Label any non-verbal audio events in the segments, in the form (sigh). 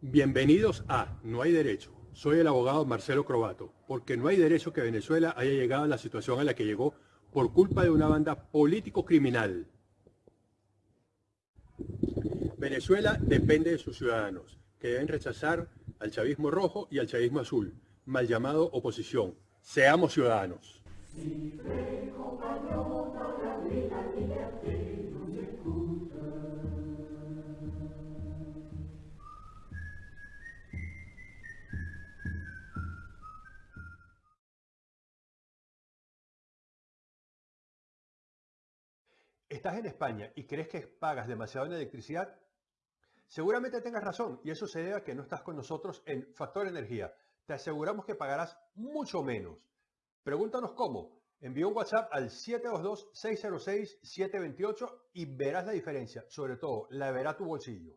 Bienvenidos a No hay derecho. Soy el abogado Marcelo Crobato, porque no hay derecho que Venezuela haya llegado a la situación a la que llegó por culpa de una banda político-criminal. Venezuela depende de sus ciudadanos, que deben rechazar al chavismo rojo y al chavismo azul, mal llamado oposición. Seamos ciudadanos. ¿Estás en España y crees que pagas demasiado en electricidad? Seguramente tengas razón y eso se debe a que no estás con nosotros en Factor Energía. Te aseguramos que pagarás mucho menos. Pregúntanos cómo. Envía un WhatsApp al 722-606-728 y verás la diferencia. Sobre todo, la verá tu bolsillo.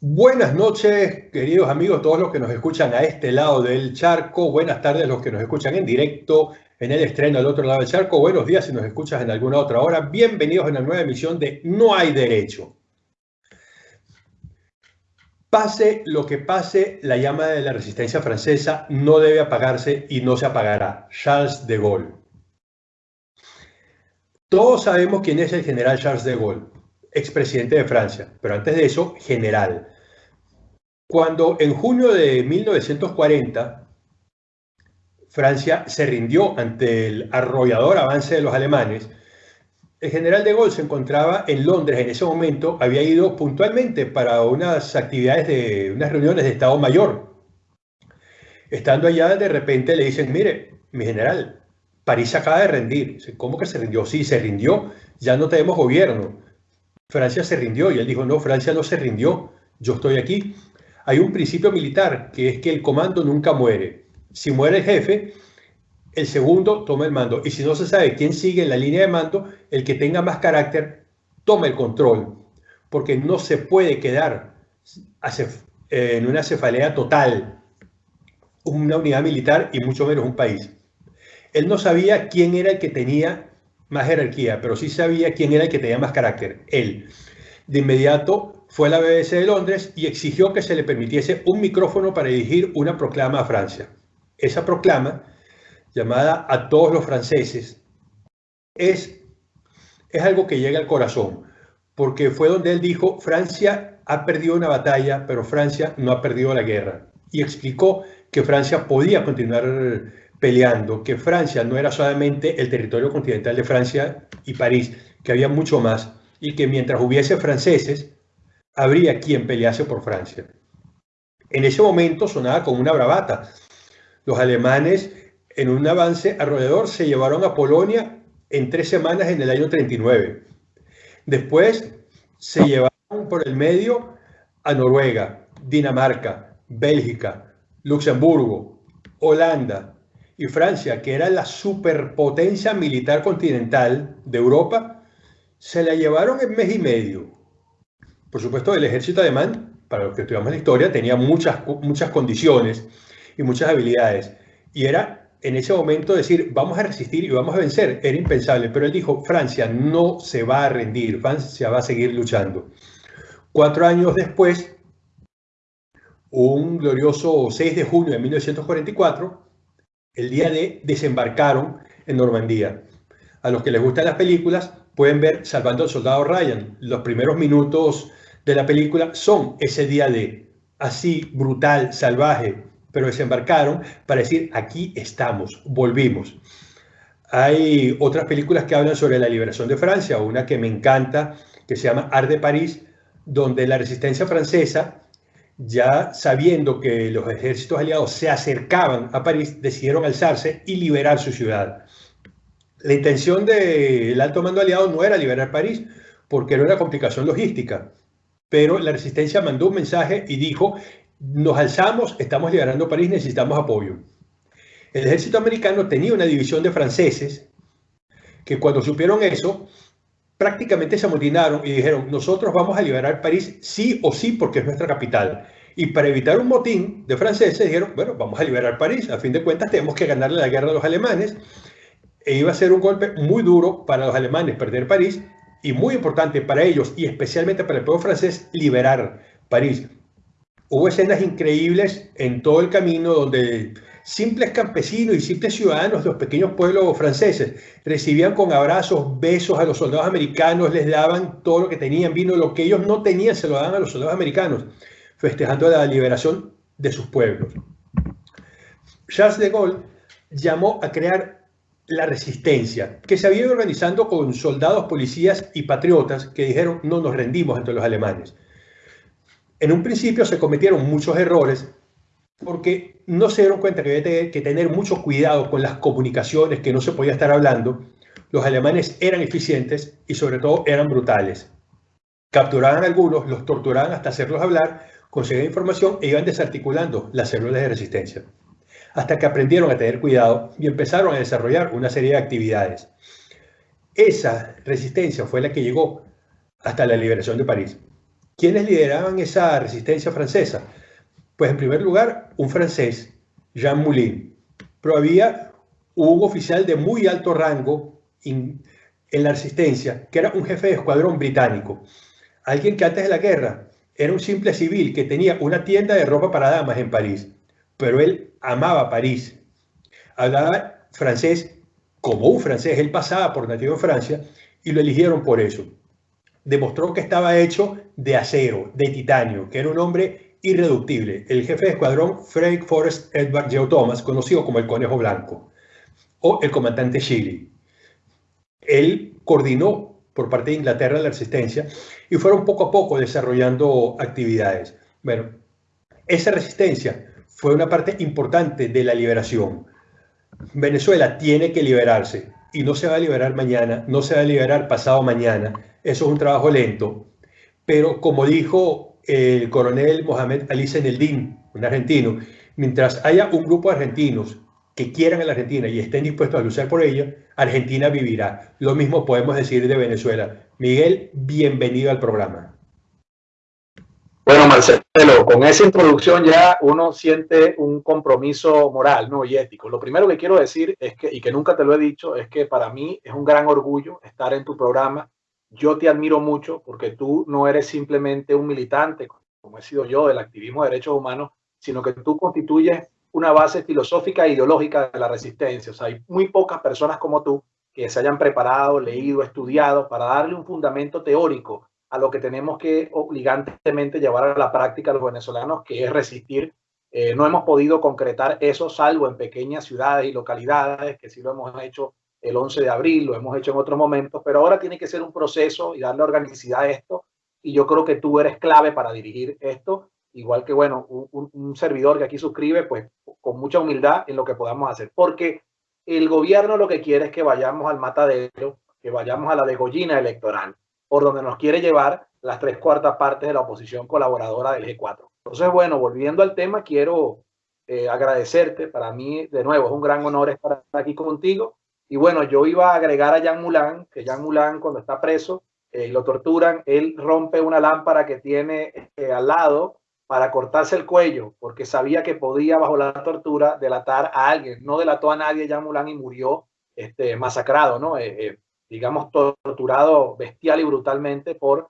Buenas noches, queridos amigos, todos los que nos escuchan a este lado del charco. Buenas tardes, los que nos escuchan en directo en el estreno al otro lado del charco. Buenos días si nos escuchas en alguna otra hora. Bienvenidos a una nueva emisión de No hay derecho. Pase lo que pase, la llama de la resistencia francesa no debe apagarse y no se apagará. Charles de Gaulle. Todos sabemos quién es el general Charles de Gaulle, expresidente de Francia, pero antes de eso, general. Cuando en junio de 1940 Francia se rindió ante el arrollador avance de los alemanes, el general de Gaulle se encontraba en Londres en ese momento, había ido puntualmente para unas actividades de unas reuniones de Estado Mayor. Estando allá, de repente le dicen, mire, mi general, París acaba de rendir. ¿Cómo que se rindió? Sí, se rindió, ya no tenemos gobierno. Francia se rindió y él dijo, no, Francia no se rindió, yo estoy aquí hay un principio militar que es que el comando nunca muere. Si muere el jefe, el segundo toma el mando. Y si no se sabe quién sigue en la línea de mando, el que tenga más carácter toma el control. Porque no se puede quedar en una cefalea total una unidad militar y mucho menos un país. Él no sabía quién era el que tenía más jerarquía, pero sí sabía quién era el que tenía más carácter, él. De inmediato fue a la BBC de Londres y exigió que se le permitiese un micrófono para dirigir una proclama a Francia. Esa proclama, llamada a todos los franceses, es, es algo que llega al corazón, porque fue donde él dijo, Francia ha perdido una batalla, pero Francia no ha perdido la guerra. Y explicó que Francia podía continuar peleando, que Francia no era solamente el territorio continental de Francia y París, que había mucho más, y que mientras hubiese franceses, habría quien pelease por Francia. En ese momento sonaba como una bravata. Los alemanes, en un avance arrollador, se llevaron a Polonia en tres semanas en el año 39. Después se llevaron por el medio a Noruega, Dinamarca, Bélgica, Luxemburgo, Holanda y Francia, que era la superpotencia militar continental de Europa, se la llevaron en mes y medio. Por supuesto, el ejército alemán, para los que estudiamos la historia, tenía muchas, muchas condiciones y muchas habilidades. Y era en ese momento decir, vamos a resistir y vamos a vencer. Era impensable. Pero él dijo, Francia no se va a rendir, Francia va a seguir luchando. Cuatro años después, un glorioso 6 de junio de 1944, el día de desembarcaron en Normandía. A los que les gustan las películas, pueden ver Salvando al Soldado Ryan. Los primeros minutos de la película son ese día de así brutal, salvaje, pero desembarcaron para decir aquí estamos, volvimos. Hay otras películas que hablan sobre la liberación de Francia, una que me encanta, que se llama Art de París, donde la resistencia francesa, ya sabiendo que los ejércitos aliados se acercaban a París, decidieron alzarse y liberar su ciudad. La intención del alto mando aliado no era liberar París, porque era una complicación logística pero la resistencia mandó un mensaje y dijo, nos alzamos, estamos liberando París, necesitamos apoyo. El ejército americano tenía una división de franceses que cuando supieron eso, prácticamente se amotinaron y dijeron, nosotros vamos a liberar París sí o sí porque es nuestra capital. Y para evitar un motín de franceses dijeron, bueno, vamos a liberar París. A fin de cuentas tenemos que ganarle la guerra a los alemanes. E iba a ser un golpe muy duro para los alemanes perder París y muy importante para ellos y especialmente para el pueblo francés liberar París. Hubo escenas increíbles en todo el camino donde simples campesinos y simples ciudadanos de los pequeños pueblos franceses recibían con abrazos, besos a los soldados americanos, les daban todo lo que tenían, vino, lo que ellos no tenían se lo daban a los soldados americanos, festejando la liberación de sus pueblos. Charles de Gaulle llamó a crear la resistencia, que se había ido organizando con soldados, policías y patriotas que dijeron no nos rendimos ante los alemanes. En un principio se cometieron muchos errores porque no se dieron cuenta que había que tener mucho cuidado con las comunicaciones, que no se podía estar hablando. Los alemanes eran eficientes y sobre todo eran brutales. Capturaban a algunos, los torturaban hasta hacerlos hablar, conseguían información e iban desarticulando las células de resistencia. Hasta que aprendieron a tener cuidado y empezaron a desarrollar una serie de actividades. Esa resistencia fue la que llegó hasta la liberación de París. ¿Quiénes lideraban esa resistencia francesa? Pues en primer lugar, un francés, Jean Moulin, pero había un oficial de muy alto rango en la resistencia, que era un jefe de escuadrón británico, alguien que antes de la guerra era un simple civil que tenía una tienda de ropa para damas en París, pero él amaba París, hablaba francés como un francés, él pasaba por nativo de Francia y lo eligieron por eso. Demostró que estaba hecho de acero, de titanio, que era un hombre irreductible, el jefe de escuadrón Frank Forrest Edward Geo Thomas, conocido como el Conejo Blanco, o el comandante Chile. Él coordinó por parte de Inglaterra la resistencia y fueron poco a poco desarrollando actividades. Bueno, esa resistencia fue una parte importante de la liberación. Venezuela tiene que liberarse y no se va a liberar mañana, no se va a liberar pasado mañana. Eso es un trabajo lento. Pero como dijo el coronel Mohamed Ali Zeneldin, un argentino, mientras haya un grupo de argentinos que quieran a la Argentina y estén dispuestos a luchar por ella, Argentina vivirá. Lo mismo podemos decir de Venezuela. Miguel, bienvenido al programa. Bueno, Marcelo, con esa introducción ya uno siente un compromiso moral ¿no? y ético. Lo primero que quiero decir es que, y que nunca te lo he dicho, es que para mí es un gran orgullo estar en tu programa yo te admiro mucho porque tú no eres simplemente un militante, como he sido yo, del activismo de derechos humanos, sino que tú constituyes una base filosófica e ideológica de la resistencia. O sea, hay muy pocas personas como tú que se hayan preparado, leído, estudiado para darle un fundamento teórico a lo que tenemos que obligantemente llevar a la práctica los venezolanos, que es resistir. Eh, no hemos podido concretar eso, salvo en pequeñas ciudades y localidades, que sí lo hemos hecho el 11 de abril, lo hemos hecho en otros momentos, pero ahora tiene que ser un proceso y darle organicidad a esto. Y yo creo que tú eres clave para dirigir esto, igual que, bueno, un, servidor que aquí suscribe, pues con mucha humildad en lo que podamos hacer. Porque el gobierno lo que quiere es que vayamos al matadero, que vayamos a la degollina electoral, por donde nos quiere llevar las tres cuartas partes de la oposición colaboradora del G4. Entonces, bueno, volviendo al tema, quiero eh, agradecerte. Para mí, de nuevo, es un gran honor estar aquí contigo y bueno, yo iba a agregar a Jean Moulin, que Jean Moulin cuando está preso eh, lo torturan, él rompe una lámpara que tiene eh, al lado para cortarse el cuello, porque sabía que podía bajo la tortura delatar a alguien. No delató a nadie Jean Moulin y murió este, masacrado, ¿no? Eh, digamos, torturado bestial y brutalmente por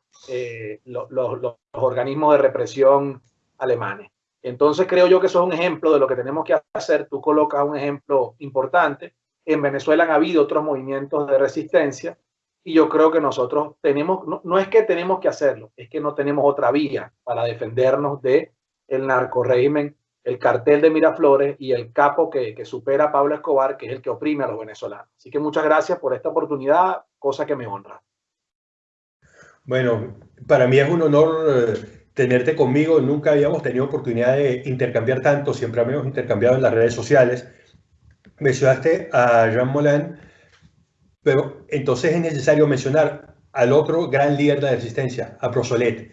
los, los organismos de represión alemanes. Entonces creo yo que eso es un ejemplo de lo que tenemos que hacer. Tú colocas un ejemplo importante en Venezuela han habido otros movimientos de resistencia y yo creo que nosotros tenemos, no, es que tenemos que hacerlo, es que no tenemos otra vía para defendernos de el narcorégimen, el cartel de Miraflores y el capo que, que supera a Pablo Escobar, que es el que oprime a los venezolanos. Así que muchas gracias por esta oportunidad, cosa que me honra. Bueno, para mí es un honor eh, tenerte conmigo. Nunca habíamos tenido oportunidad de intercambiar tanto, siempre habíamos intercambiado en las redes sociales mencionaste a Jean Moulin, pero entonces es necesario mencionar al otro gran líder de la resistencia, a Prosolet.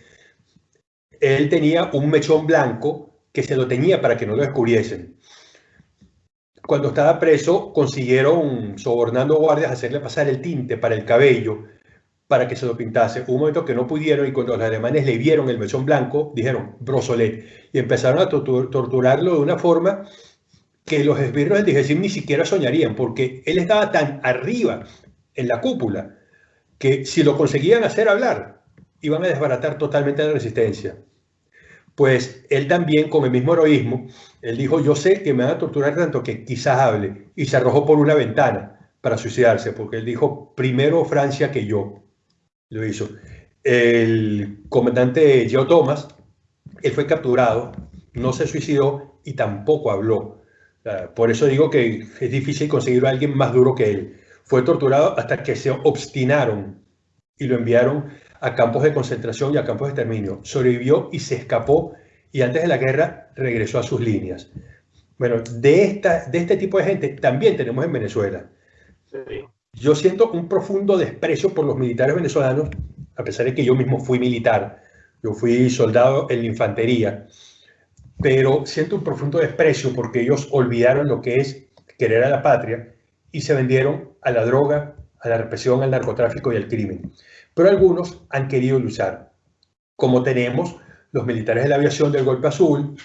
Él tenía un mechón blanco que se lo tenía para que no lo descubriesen. Cuando estaba preso, consiguieron, sobornando guardias, hacerle pasar el tinte para el cabello para que se lo pintase. Un momento que no pudieron y cuando los alemanes le vieron el mechón blanco, dijeron brosolet y empezaron a torturarlo de una forma que los esbirros del DGCIM ni siquiera soñarían, porque él estaba tan arriba en la cúpula que si lo conseguían hacer hablar, iban a desbaratar totalmente la resistencia. Pues él también, con el mismo heroísmo, él dijo, yo sé que me van a torturar tanto que quizás hable, y se arrojó por una ventana para suicidarse, porque él dijo, primero Francia que yo. Lo hizo. El comandante Joe Thomas, él fue capturado, no se suicidó y tampoco habló. Por eso digo que es difícil conseguir a alguien más duro que él. Fue torturado hasta que se obstinaron y lo enviaron a campos de concentración y a campos de exterminio. Sobrevivió y se escapó y antes de la guerra regresó a sus líneas. Bueno, de, esta, de este tipo de gente también tenemos en Venezuela. Yo siento un profundo desprecio por los militares venezolanos, a pesar de que yo mismo fui militar. Yo fui soldado en la infantería, pero siento un profundo desprecio porque ellos olvidaron lo que es querer a la patria y se vendieron a la droga, a la represión, al narcotráfico y al crimen pero algunos han querido luchar, como tenemos los militares de la aviación del Golpe Azul,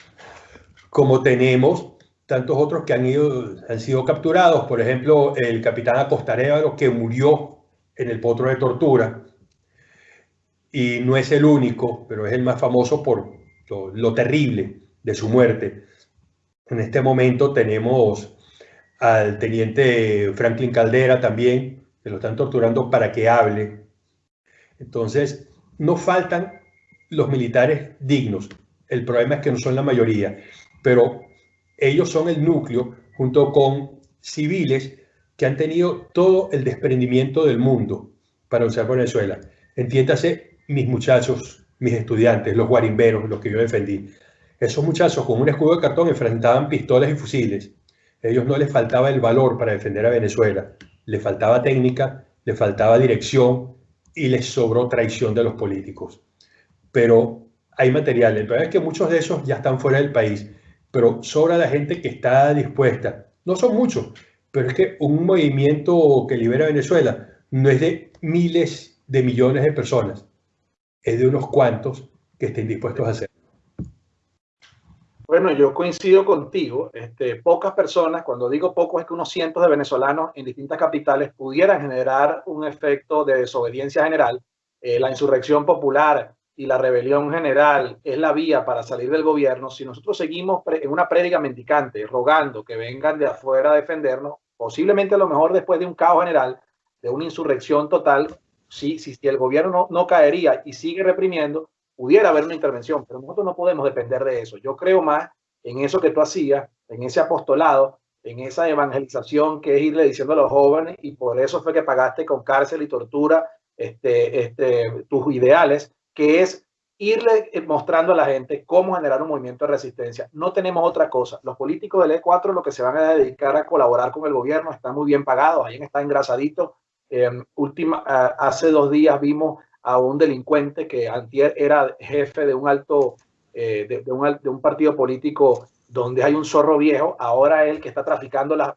como tenemos tantos otros que han, ido, han sido capturados, por ejemplo, el capitán Acostarévalo que murió en el potro de tortura, y no es el único, pero es el más famoso por lo, lo terrible de su muerte. En este momento tenemos al teniente Franklin Caldera también, que lo están torturando para que hable entonces, no faltan los militares dignos. El problema es que no son la mayoría, pero ellos son el núcleo junto con civiles que han tenido todo el desprendimiento del mundo para usar Venezuela. Entiéndase, mis muchachos, mis estudiantes, los guarimberos, los que yo defendí. Esos muchachos con un escudo de cartón enfrentaban pistolas y fusiles. A ellos no les faltaba el valor para defender a Venezuela. Les faltaba técnica, les faltaba dirección, y les sobró traición de los políticos. Pero hay material. El problema es que muchos de esos ya están fuera del país, pero sobra la gente que está dispuesta. No son muchos, pero es que un movimiento que libera Venezuela no es de miles de millones de personas, es de unos cuantos que estén dispuestos a hacerlo. Bueno, yo coincido contigo. Este, pocas personas, cuando digo pocos, es que unos cientos de venezolanos en distintas capitales pudieran generar un efecto de desobediencia general. Eh, la insurrección popular y la rebelión general es la vía para salir del gobierno. Si nosotros seguimos en una prédica mendicante, rogando que vengan de afuera a defendernos, posiblemente a lo mejor después de un caos general, de una insurrección total, si, si, si el gobierno no, no caería y sigue reprimiendo, pudiera haber una intervención, pero nosotros no podemos depender de eso. Yo creo más en eso que tú hacías, en ese apostolado, en esa evangelización que es irle diciendo a los jóvenes y por eso fue que pagaste con cárcel y tortura este, este, tus ideales, que es irle mostrando a la gente cómo generar un movimiento de resistencia. No tenemos otra cosa. Los políticos del E4 lo que se van a dedicar a colaborar con el gobierno están muy bien pagados, ahí está engrasadito. Eh, última, hace dos días vimos a un delincuente que antier era jefe de un alto, eh, de, un, de, un, partido político donde hay un zorro viejo, ahora él que está traficando las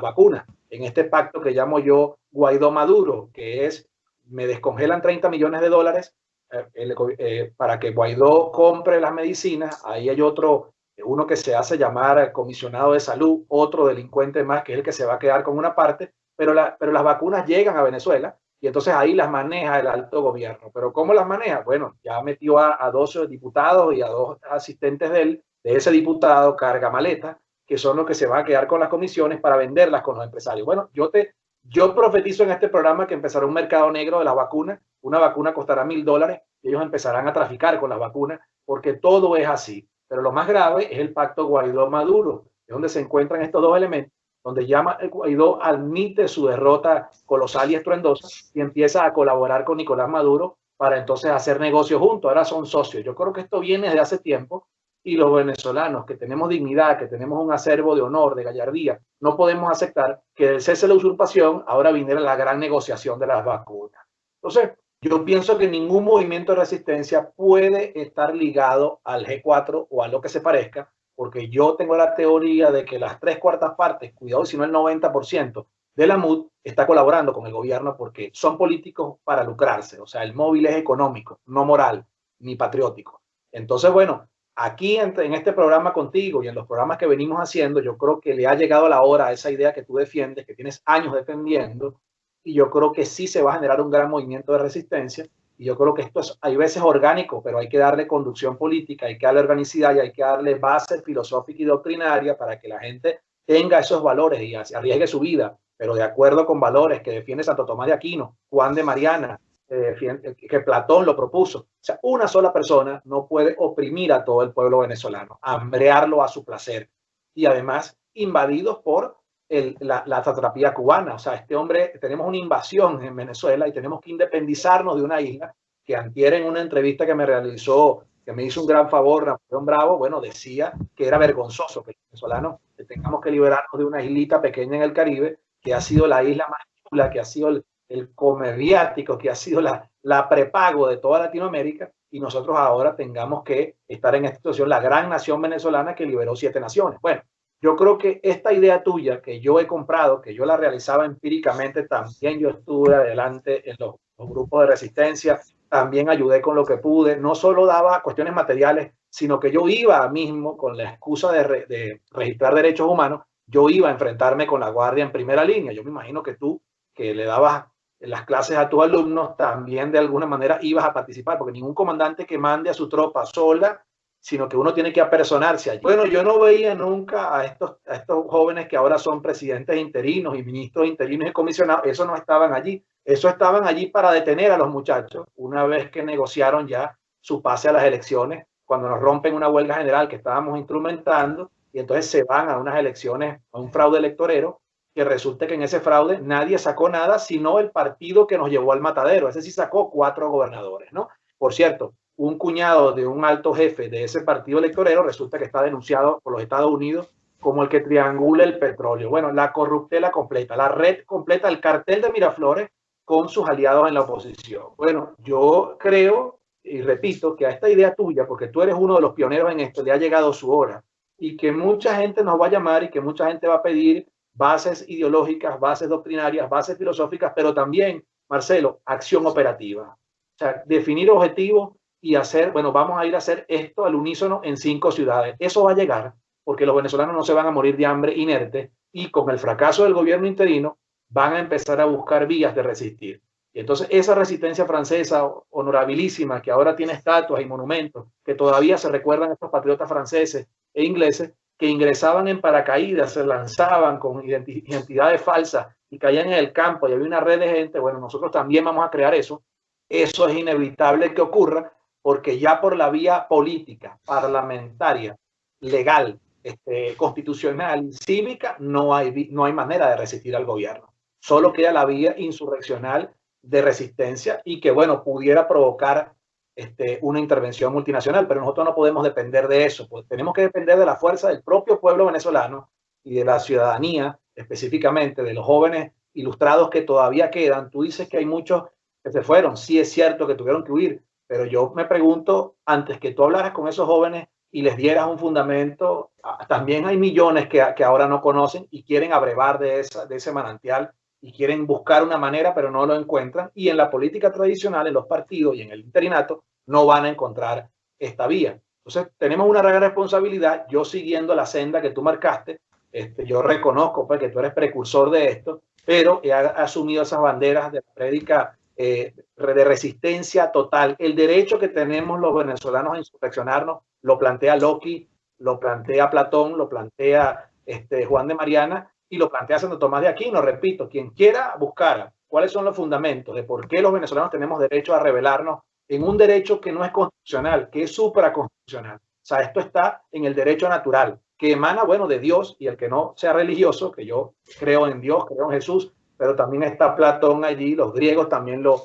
vacunas. En este pacto que llamo yo Guaidó Maduro, que es, me descongelan 30 millones de dólares eh, eh, para que Guaidó compre las medicinas, ahí hay otro, uno que se hace llamar comisionado de salud, otro delincuente más que es el que se va a quedar con una parte, pero, la, pero las vacunas llegan a Venezuela y entonces ahí las maneja el alto gobierno. Pero ¿cómo las maneja? Bueno, ya metió a, a dos diputados y a dos asistentes de él, de ese diputado, carga maleta, que son los que se van a quedar con las comisiones para venderlas con los empresarios. Bueno, yo te, yo profetizo en este programa que empezará un mercado negro de las vacunas. Una vacuna costará mil dólares y ellos empezarán a traficar con las vacunas porque todo es así. Pero lo más grave es el pacto Guaidó-Maduro, es donde se encuentran estos dos elementos donde llama Guaidó admite su derrota colosal y estruendosa y empieza a colaborar con Nicolás Maduro para entonces hacer negocios juntos. Ahora son socios. Yo creo que esto viene de hace tiempo y los venezolanos que tenemos dignidad, que tenemos un acervo de honor, de gallardía, no podemos aceptar que del cese de la usurpación ahora viniera la gran negociación de las vacunas. Entonces, yo pienso que ningún movimiento de resistencia puede estar ligado al G4 o a lo que se parezca, porque yo tengo la teoría de que las tres cuartas partes, cuidado si no el 90% de la MUD está colaborando con el gobierno porque son políticos para lucrarse. O sea, el móvil es económico, no moral ni patriótico. Entonces, bueno, aquí en, en, este programa contigo y en los programas que venimos haciendo, yo creo que le ha llegado la hora a esa idea que tú defiendes, que tienes años defendiendo, y yo creo que sí se va a generar un gran movimiento de resistencia. Y yo creo que esto es, hay veces orgánico, pero hay que darle conducción política, hay que darle organicidad y hay que darle base filosófica y doctrinaria para que la gente tenga esos valores y arriesgue su vida, pero de acuerdo con valores que defiende Santo Tomás de Aquino, Juan de Mariana, eh, que Platón lo propuso. O sea, una sola persona no puede oprimir a todo el pueblo venezolano, hambrearlo a su placer y además invadidos por la, la satrapía cubana. O sea, este hombre, tenemos una invasión en Venezuela y tenemos que independizarnos de una isla que antier en una entrevista que me realizó, que me hizo un gran favor, Napoleón Bravo, bueno, decía que era vergonzoso que los venezolanos tengamos que liberarnos de una islita pequeña en el Caribe, que ha sido la isla más chula, que ha sido el, el comediático, que ha sido la, la prepago de toda Latinoamérica, y nosotros ahora tengamos que estar en esta situación, la gran nación venezolana que liberó siete naciones. Bueno, yo creo que esta idea tuya que yo he comprado, que yo la realizaba empíricamente, también yo estuve adelante en los, grupos de resistencia, también ayudé con lo que pude, no solo daba cuestiones materiales, sino que yo iba mismo con la excusa de, de registrar derechos humanos, yo iba a enfrentarme con la guardia en primera línea. Yo me imagino que tú, que le dabas las clases a tus alumnos, también de alguna manera ibas a participar, porque ningún comandante que mande a su tropa sola sino que uno tiene que apersonarse allí. Bueno, yo no veía nunca a estos, a estos jóvenes que ahora son presidentes interinos y ministros interinos y comisionados, eso no estaban allí, eso estaban allí para detener a los muchachos una vez que negociaron ya su pase a las elecciones, cuando nos rompen una huelga general que estábamos instrumentando y entonces se van a unas elecciones, a un fraude electorero, que resulta que en ese fraude nadie sacó nada, sino el partido que nos llevó al matadero, ese sí sacó cuatro gobernadores, ¿no? Por cierto, un cuñado de un alto jefe de ese partido electorero resulta que está denunciado por los Estados Unidos como el que triangula el petróleo. Bueno, la corruptela completa, la red completa, el cartel de Miraflores con sus aliados en la oposición. Bueno, yo creo y repito que a esta idea tuya, porque tú eres uno de los pioneros en esto, le ha llegado su hora y que mucha gente nos va a llamar y que mucha gente va a pedir bases ideológicas, bases doctrinarias, bases filosóficas, pero también, Marcelo, acción operativa. O sea, definir objetivos y hacer, bueno, vamos a ir a hacer esto al unísono en cinco ciudades. Eso va a llegar porque los venezolanos no se van a morir de hambre inerte y con el fracaso del gobierno interino van a empezar a buscar vías de resistir. Y entonces esa resistencia francesa honorabilísima que ahora tiene estatuas y monumentos, que todavía se recuerdan estos patriotas franceses e ingleses que ingresaban en paracaídas, se lanzaban con identidades falsas y caían en el campo y había una red de gente, bueno, nosotros también vamos a crear eso. Eso es inevitable que ocurra porque ya por la vía política, parlamentaria, legal, este, constitucional, cívica, no hay, no hay manera de resistir al gobierno. Solo queda la vía insurreccional de resistencia y que, bueno, pudiera provocar este, una intervención multinacional, pero nosotros no podemos depender de eso, pues tenemos que depender de la fuerza del propio pueblo venezolano y de la ciudadanía, específicamente de los jóvenes ilustrados que todavía quedan. Tú dices que hay muchos que se fueron, sí es cierto que tuvieron que huir, pero yo me pregunto, antes que tú hablaras con esos jóvenes y les dieras un fundamento, también hay millones que, que ahora no conocen y quieren abrevar de, esa, de ese manantial y quieren buscar una manera, pero no lo encuentran. Y en la política tradicional, en los partidos y en el interinato, no van a encontrar esta vía. Entonces, tenemos una gran responsabilidad. Yo siguiendo la senda que tú marcaste, este, yo reconozco pues, que tú eres precursor de esto, pero he asumido esas banderas de la prédica eh, de resistencia total. El derecho que tenemos los venezolanos a insurreccionarnos lo plantea Loki, lo plantea Platón, lo plantea este, Juan de Mariana y lo plantea Santo Tomás de Aquino. Repito, quien quiera buscar cuáles son los fundamentos de por qué los venezolanos tenemos derecho a rebelarnos en un derecho que no es constitucional, que es supraconstitucional. O sea, esto está en el derecho natural, que emana, bueno, de Dios y el que no sea religioso, que yo creo en Dios, creo en Jesús, pero también está Platón allí, los griegos también lo,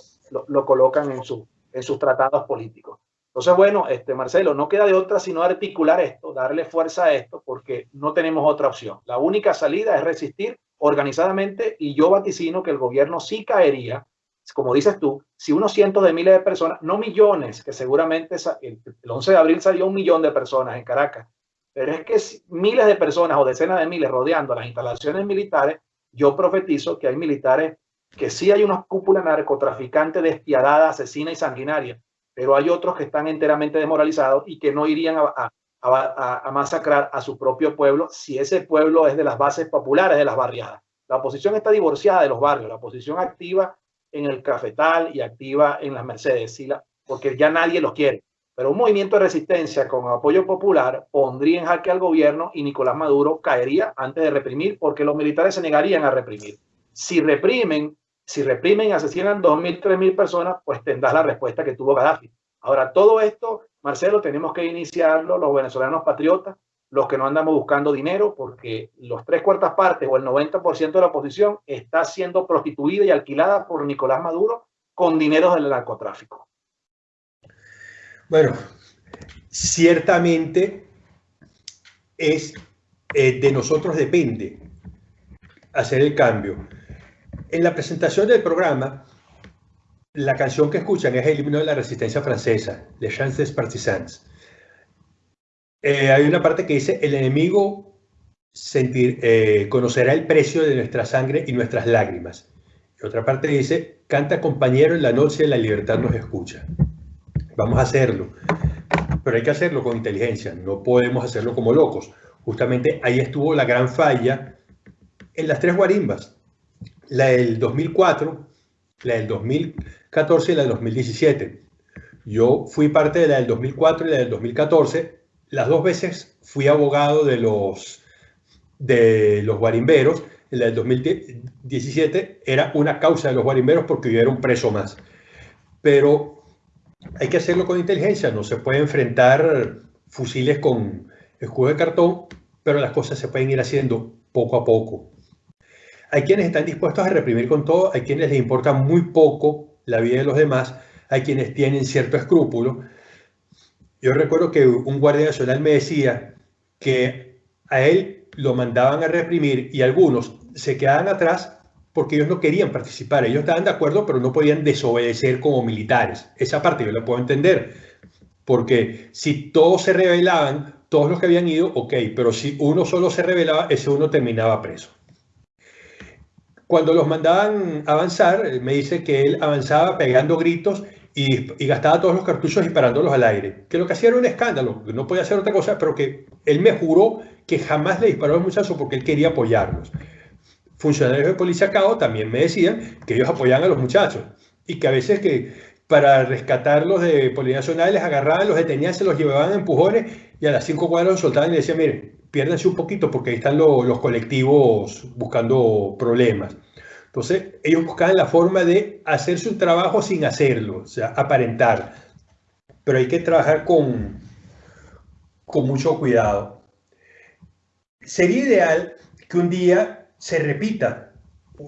lo, colocan en, su, en sus tratados políticos. Entonces, bueno, este, Marcelo, no queda de otra sino articular esto, darle fuerza a esto, porque no tenemos otra opción. La única salida es resistir organizadamente y yo vaticino que el gobierno sí como dices tú, si unos cientos de miles de personas, no millones, que seguramente el 11 de abril salió un millón de personas en Caracas, pero es que miles de personas o decenas de miles rodeando las instalaciones militares yo profetizo que hay militares que sí hay unos cúpulas narcotraficantes despiadada, asesina y sanguinaria, pero hay otros que están enteramente desmoralizados y que no irían a, a, masacrar a su propio pueblo si ese pueblo es de las bases populares de las barriadas. La oposición está divorciada de los barrios, la oposición activa en el cafetal y activa en las Mercedes, porque ya nadie los quiere. Pero un movimiento de resistencia con apoyo popular pondría en jaque al gobierno y Nicolás Maduro caería antes de reprimir porque los militares se negarían a reprimir. Si reprimen, si reprimen y asesinan 2.000, 3.000 personas, pues tendrás la respuesta que tuvo Gaddafi. Ahora, todo esto, Marcelo, tenemos que iniciarlo los venezolanos patriotas, los que no andamos buscando dinero, porque los tres cuartas partes o el 90% de la oposición está siendo prostituida y alquilada por Nicolás Maduro con dinero del narcotráfico. Bueno, ciertamente es eh, de nosotros depende hacer el cambio. En la presentación del programa, la canción que escuchan es el himno de la resistencia francesa, Les Chants des Partisans. Eh, hay una parte que dice, el enemigo sentir, eh, conocerá el precio de nuestra sangre y nuestras lágrimas. Y otra parte dice, canta compañero en la noche, la libertad nos escucha. Vamos a hacerlo, pero hay que hacerlo con inteligencia, no podemos hacerlo como locos. Justamente ahí estuvo la gran falla en las tres guarimbas, la del 2004, la del 2014 y la del 2017. Yo fui parte de la del 2004 y la del 2014 las dos veces fui abogado de los, de los guarimberos. En la del 2017 era una causa de los guarimberos porque hubiera un preso más. Pero hay que hacerlo con inteligencia. No se puede enfrentar fusiles con escudo de cartón, pero las cosas se pueden ir haciendo poco a poco. Hay quienes están dispuestos a reprimir con todo, hay quienes les importa muy poco la vida de los demás, hay quienes tienen cierto escrúpulo, yo recuerdo que un guardia nacional me decía que a él lo mandaban a reprimir y algunos se quedaban atrás porque ellos no querían participar. Ellos estaban de acuerdo, pero no podían desobedecer como militares. Esa parte yo la puedo entender, porque si todos se rebelaban, todos los que habían ido, ok, pero si uno solo se rebelaba, ese uno terminaba preso. Cuando los mandaban avanzar, me dice que él avanzaba pegando gritos y, gastaba todos los cartuchos disparándolos al aire. Que lo que hacía era un escándalo, no podía hacer otra cosa, pero que él me juró que jamás le disparó a los muchachos porque él quería apoyarlos. Funcionarios de policía CAO también me decían que ellos apoyaban a los muchachos y que a veces que para rescatarlos de Policía Nacional les agarraban, los detenían, se los llevaban a empujones y a las cinco cuadras los soltaban y le decían, miren, piérdanse un poquito porque ahí están los colectivos buscando problemas. Entonces, ellos buscaban la forma de hacer su trabajo sin hacerlo, o sea, aparentar. Pero hay que trabajar con, con mucho cuidado. Sería ideal que un día se repita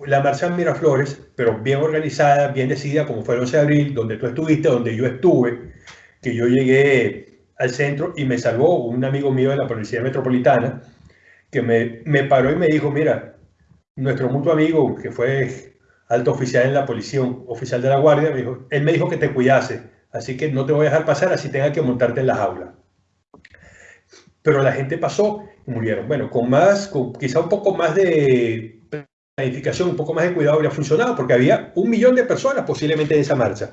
la marcha en Miraflores, pero bien organizada, bien decidida, como fue el 11 de abril, donde tú estuviste, donde yo estuve, que yo llegué al centro y me salvó un amigo mío de la Policía Metropolitana, que me, me paró y me dijo, mira, nuestro mutuo amigo, que fue alto oficial en la policía, oficial de la guardia, me dijo, él me dijo que te cuidase, así que no te voy a dejar pasar así tenga que montarte en la jaula. Pero la gente pasó murieron. Bueno, con más, con quizá un poco más de planificación, un poco más de cuidado habría funcionado, porque había un millón de personas posiblemente en esa marcha.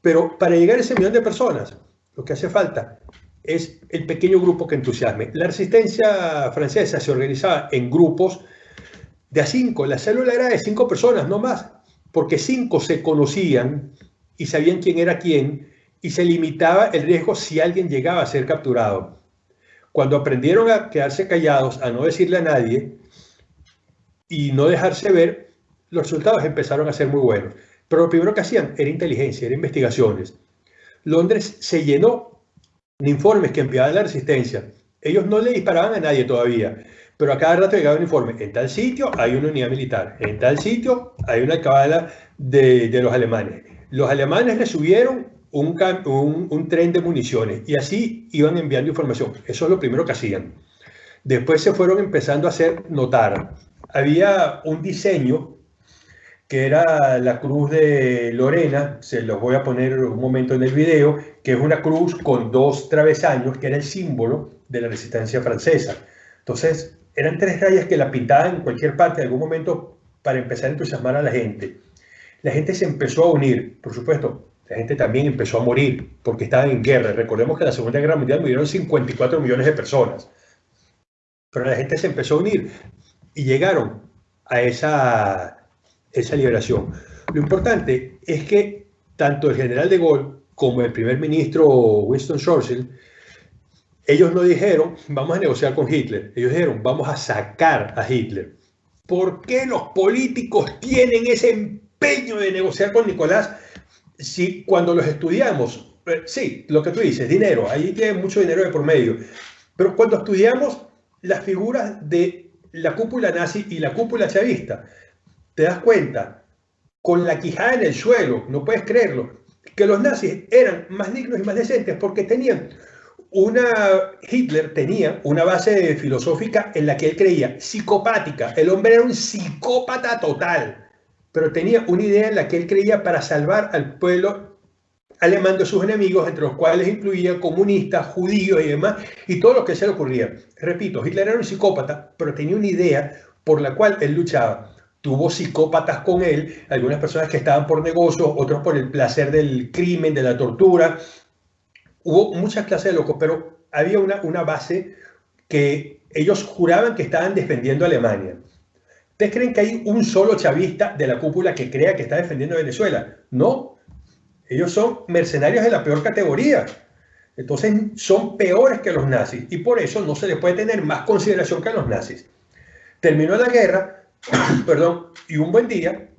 Pero para llegar a ese millón de personas, lo que hace falta es el pequeño grupo que entusiasme. La resistencia francesa se organizaba en grupos de a cinco. La célula era de cinco personas, no más, porque cinco se conocían y sabían quién era quién y se limitaba el riesgo si alguien llegaba a ser capturado. Cuando aprendieron a quedarse callados, a no decirle a nadie y no dejarse ver, los resultados empezaron a ser muy buenos. Pero lo primero que hacían era inteligencia, era investigaciones. Londres se llenó de informes que enviaba la resistencia. Ellos no le disparaban a nadie todavía, pero a cada rato llegaba un informe, en tal sitio hay una unidad militar, en tal sitio hay una cabala de, de los alemanes. Los alemanes le subieron un, tren de municiones y así iban enviando información. Eso es lo primero que hacían. Después se fueron empezando a hacer notar. Había un diseño que era la cruz de Lorena, se los voy a poner un momento en el video, que es una cruz con dos travesaños, que era el símbolo de la resistencia francesa. Entonces, eran tres rayas que la pintaban en cualquier parte en algún momento para empezar a entusiasmar a la gente. La gente se empezó a unir, por supuesto, la gente también empezó a morir porque estaban en guerra. Recordemos que en la Segunda Guerra Mundial murieron 54 millones de personas. Pero la gente se empezó a unir y llegaron a esa, esa liberación. Lo importante es que tanto el general de Gaulle como el primer ministro Winston Churchill, ellos no dijeron, vamos a negociar con Hitler, ellos dijeron, vamos a sacar a Hitler. ¿Por qué los políticos tienen ese empeño de negociar con Nicolás si cuando los estudiamos, eh, sí, lo que tú dices, dinero, ahí tiene mucho dinero de por medio, pero cuando estudiamos las figuras de la cúpula nazi y la cúpula chavista, te das cuenta, con la quijada en el suelo, no puedes creerlo, que los nazis eran más dignos y más decentes porque tenían una, Hitler tenía una base filosófica en la que él creía psicopática, el hombre era un psicópata total, pero tenía una idea en la que él creía para salvar al pueblo alemán de sus enemigos, entre los cuales incluía comunistas, judíos y demás, y todo lo que se le ocurría. Repito, Hitler era un psicópata, pero tenía una idea por la cual él luchaba tuvo psicópatas con él, algunas personas que estaban por negocios, otros por el placer del crimen, de la tortura. Hubo muchas clases de locos, pero había una, una base que ellos juraban que estaban defendiendo a Alemania. ¿Ustedes creen que hay un solo chavista de la cúpula que crea que está defendiendo a Venezuela? No. Ellos son mercenarios de la peor categoría. Entonces son peores que los nazis y por eso no se les puede tener más consideración que a los nazis. Terminó la guerra, (coughs) perdón, y un buen día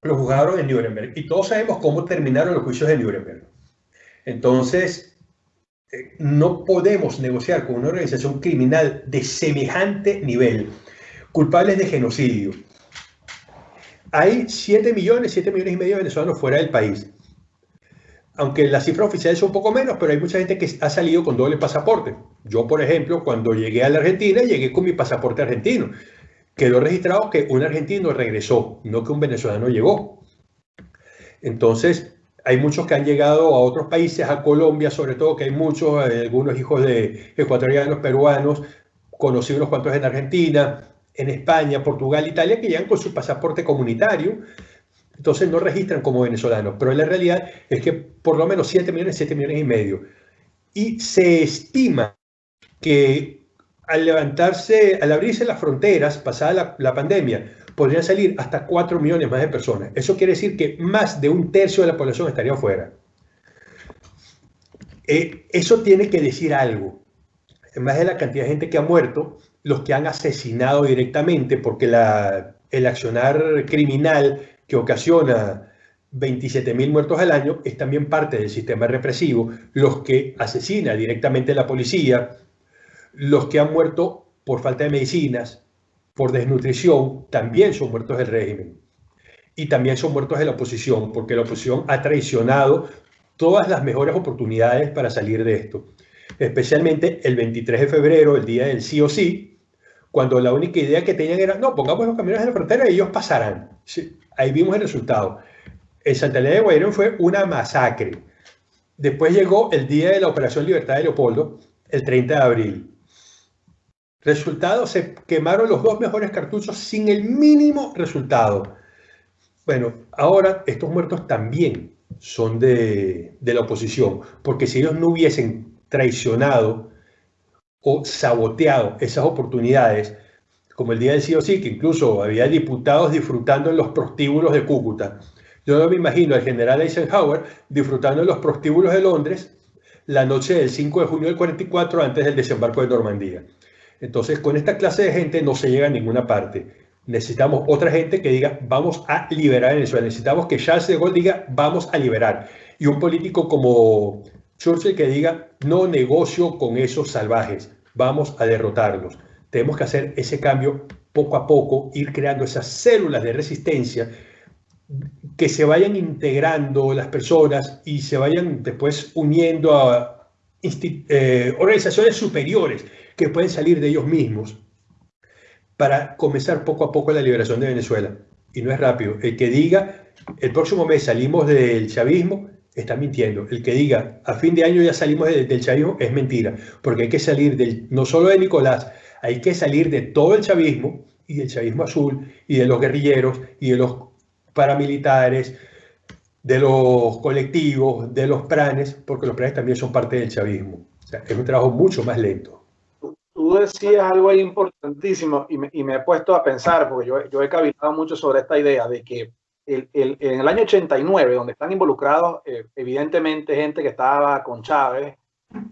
lo juzgaron en Nuremberg. Y todos sabemos cómo terminaron los juicios de Nuremberg. Entonces, eh, no podemos negociar con una organización criminal de semejante nivel, culpables de genocidio. Hay 7 millones, 7 millones y medio de venezolanos fuera del país. Aunque la cifra oficial es un poco menos, pero hay mucha gente que ha salido con doble pasaporte. Yo, por ejemplo, cuando llegué a la Argentina, llegué con mi pasaporte argentino quedó registrado que un argentino regresó, no que un venezolano llegó. Entonces, hay muchos que han llegado a otros países, a Colombia sobre todo, que hay muchos, eh, algunos hijos de ecuatorianos, peruanos, conocí unos cuantos en Argentina, en España, Portugal, Italia, que llegan con su pasaporte comunitario, entonces no registran como venezolanos, pero la realidad es que por lo menos 7 millones, 7 millones y medio. Y se estima que al levantarse, al abrirse las fronteras, pasada la, pandemia, podrían salir hasta 4 millones más de personas. Eso quiere decir que más de un tercio de la población estaría afuera. Eh, eso tiene que decir algo. Más de la cantidad de gente que ha muerto, los que han asesinado directamente, porque el accionar criminal que ocasiona 27.000 muertos al año es también parte del sistema represivo, los que asesina directamente la policía, los que han muerto por falta de medicinas, por desnutrición, también son muertos del régimen. Y también son muertos de la oposición, porque la oposición ha traicionado todas las mejores oportunidades para salir de esto. Especialmente el 23 de febrero, el día del sí o sí, cuando la única idea que tenían era, no, pongamos los camiones en la frontera y ellos pasarán. ahí vimos el resultado. En Santa de Guairón fue una masacre. Después llegó el día de la Operación Libertad de Leopoldo, el 30 de abril. Resultado, se quemaron los dos mejores cartuchos sin el mínimo resultado. Bueno, ahora estos muertos también son de, la oposición, porque si ellos no hubiesen traicionado o saboteado esas oportunidades, como el día del sí o sí, que incluso había diputados disfrutando en los prostíbulos de Cúcuta. Yo no me imagino al general Eisenhower disfrutando en los prostíbulos de Londres la noche del 5 de junio del 44 antes del desembarco de Normandía. Entonces, con esta clase de gente no se llega a ninguna parte. Necesitamos otra gente que diga, vamos a liberar Venezuela. Necesitamos que Charles de Gaulle diga, vamos a liberar. Y un político como Churchill que diga, no negocio con esos salvajes, vamos a derrotarlos. Tenemos que hacer ese cambio poco a poco, ir creando esas células de resistencia que se vayan integrando las personas y se vayan después uniendo a eh, organizaciones superiores que pueden salir de ellos mismos para comenzar poco a poco la liberación de Venezuela. Y no es rápido. El que diga, el próximo mes salimos del chavismo, está mintiendo. El que diga, a fin de año ya salimos del chavismo, es mentira. Porque hay que salir del, no solo de Nicolás, Hay que salir de todo el chavismo y del chavismo azul y de los guerrilleros y de los paramilitares, de los colectivos, de los planes, porque los planes también son parte del chavismo. O sea, es un trabajo mucho más lento. Tú decías algo ahí importantísimo y me, he puesto a pensar, porque yo, yo he cavilado mucho sobre esta idea de que el, el, en el año 89, donde están involucrados eh, evidentemente gente que estaba con Chávez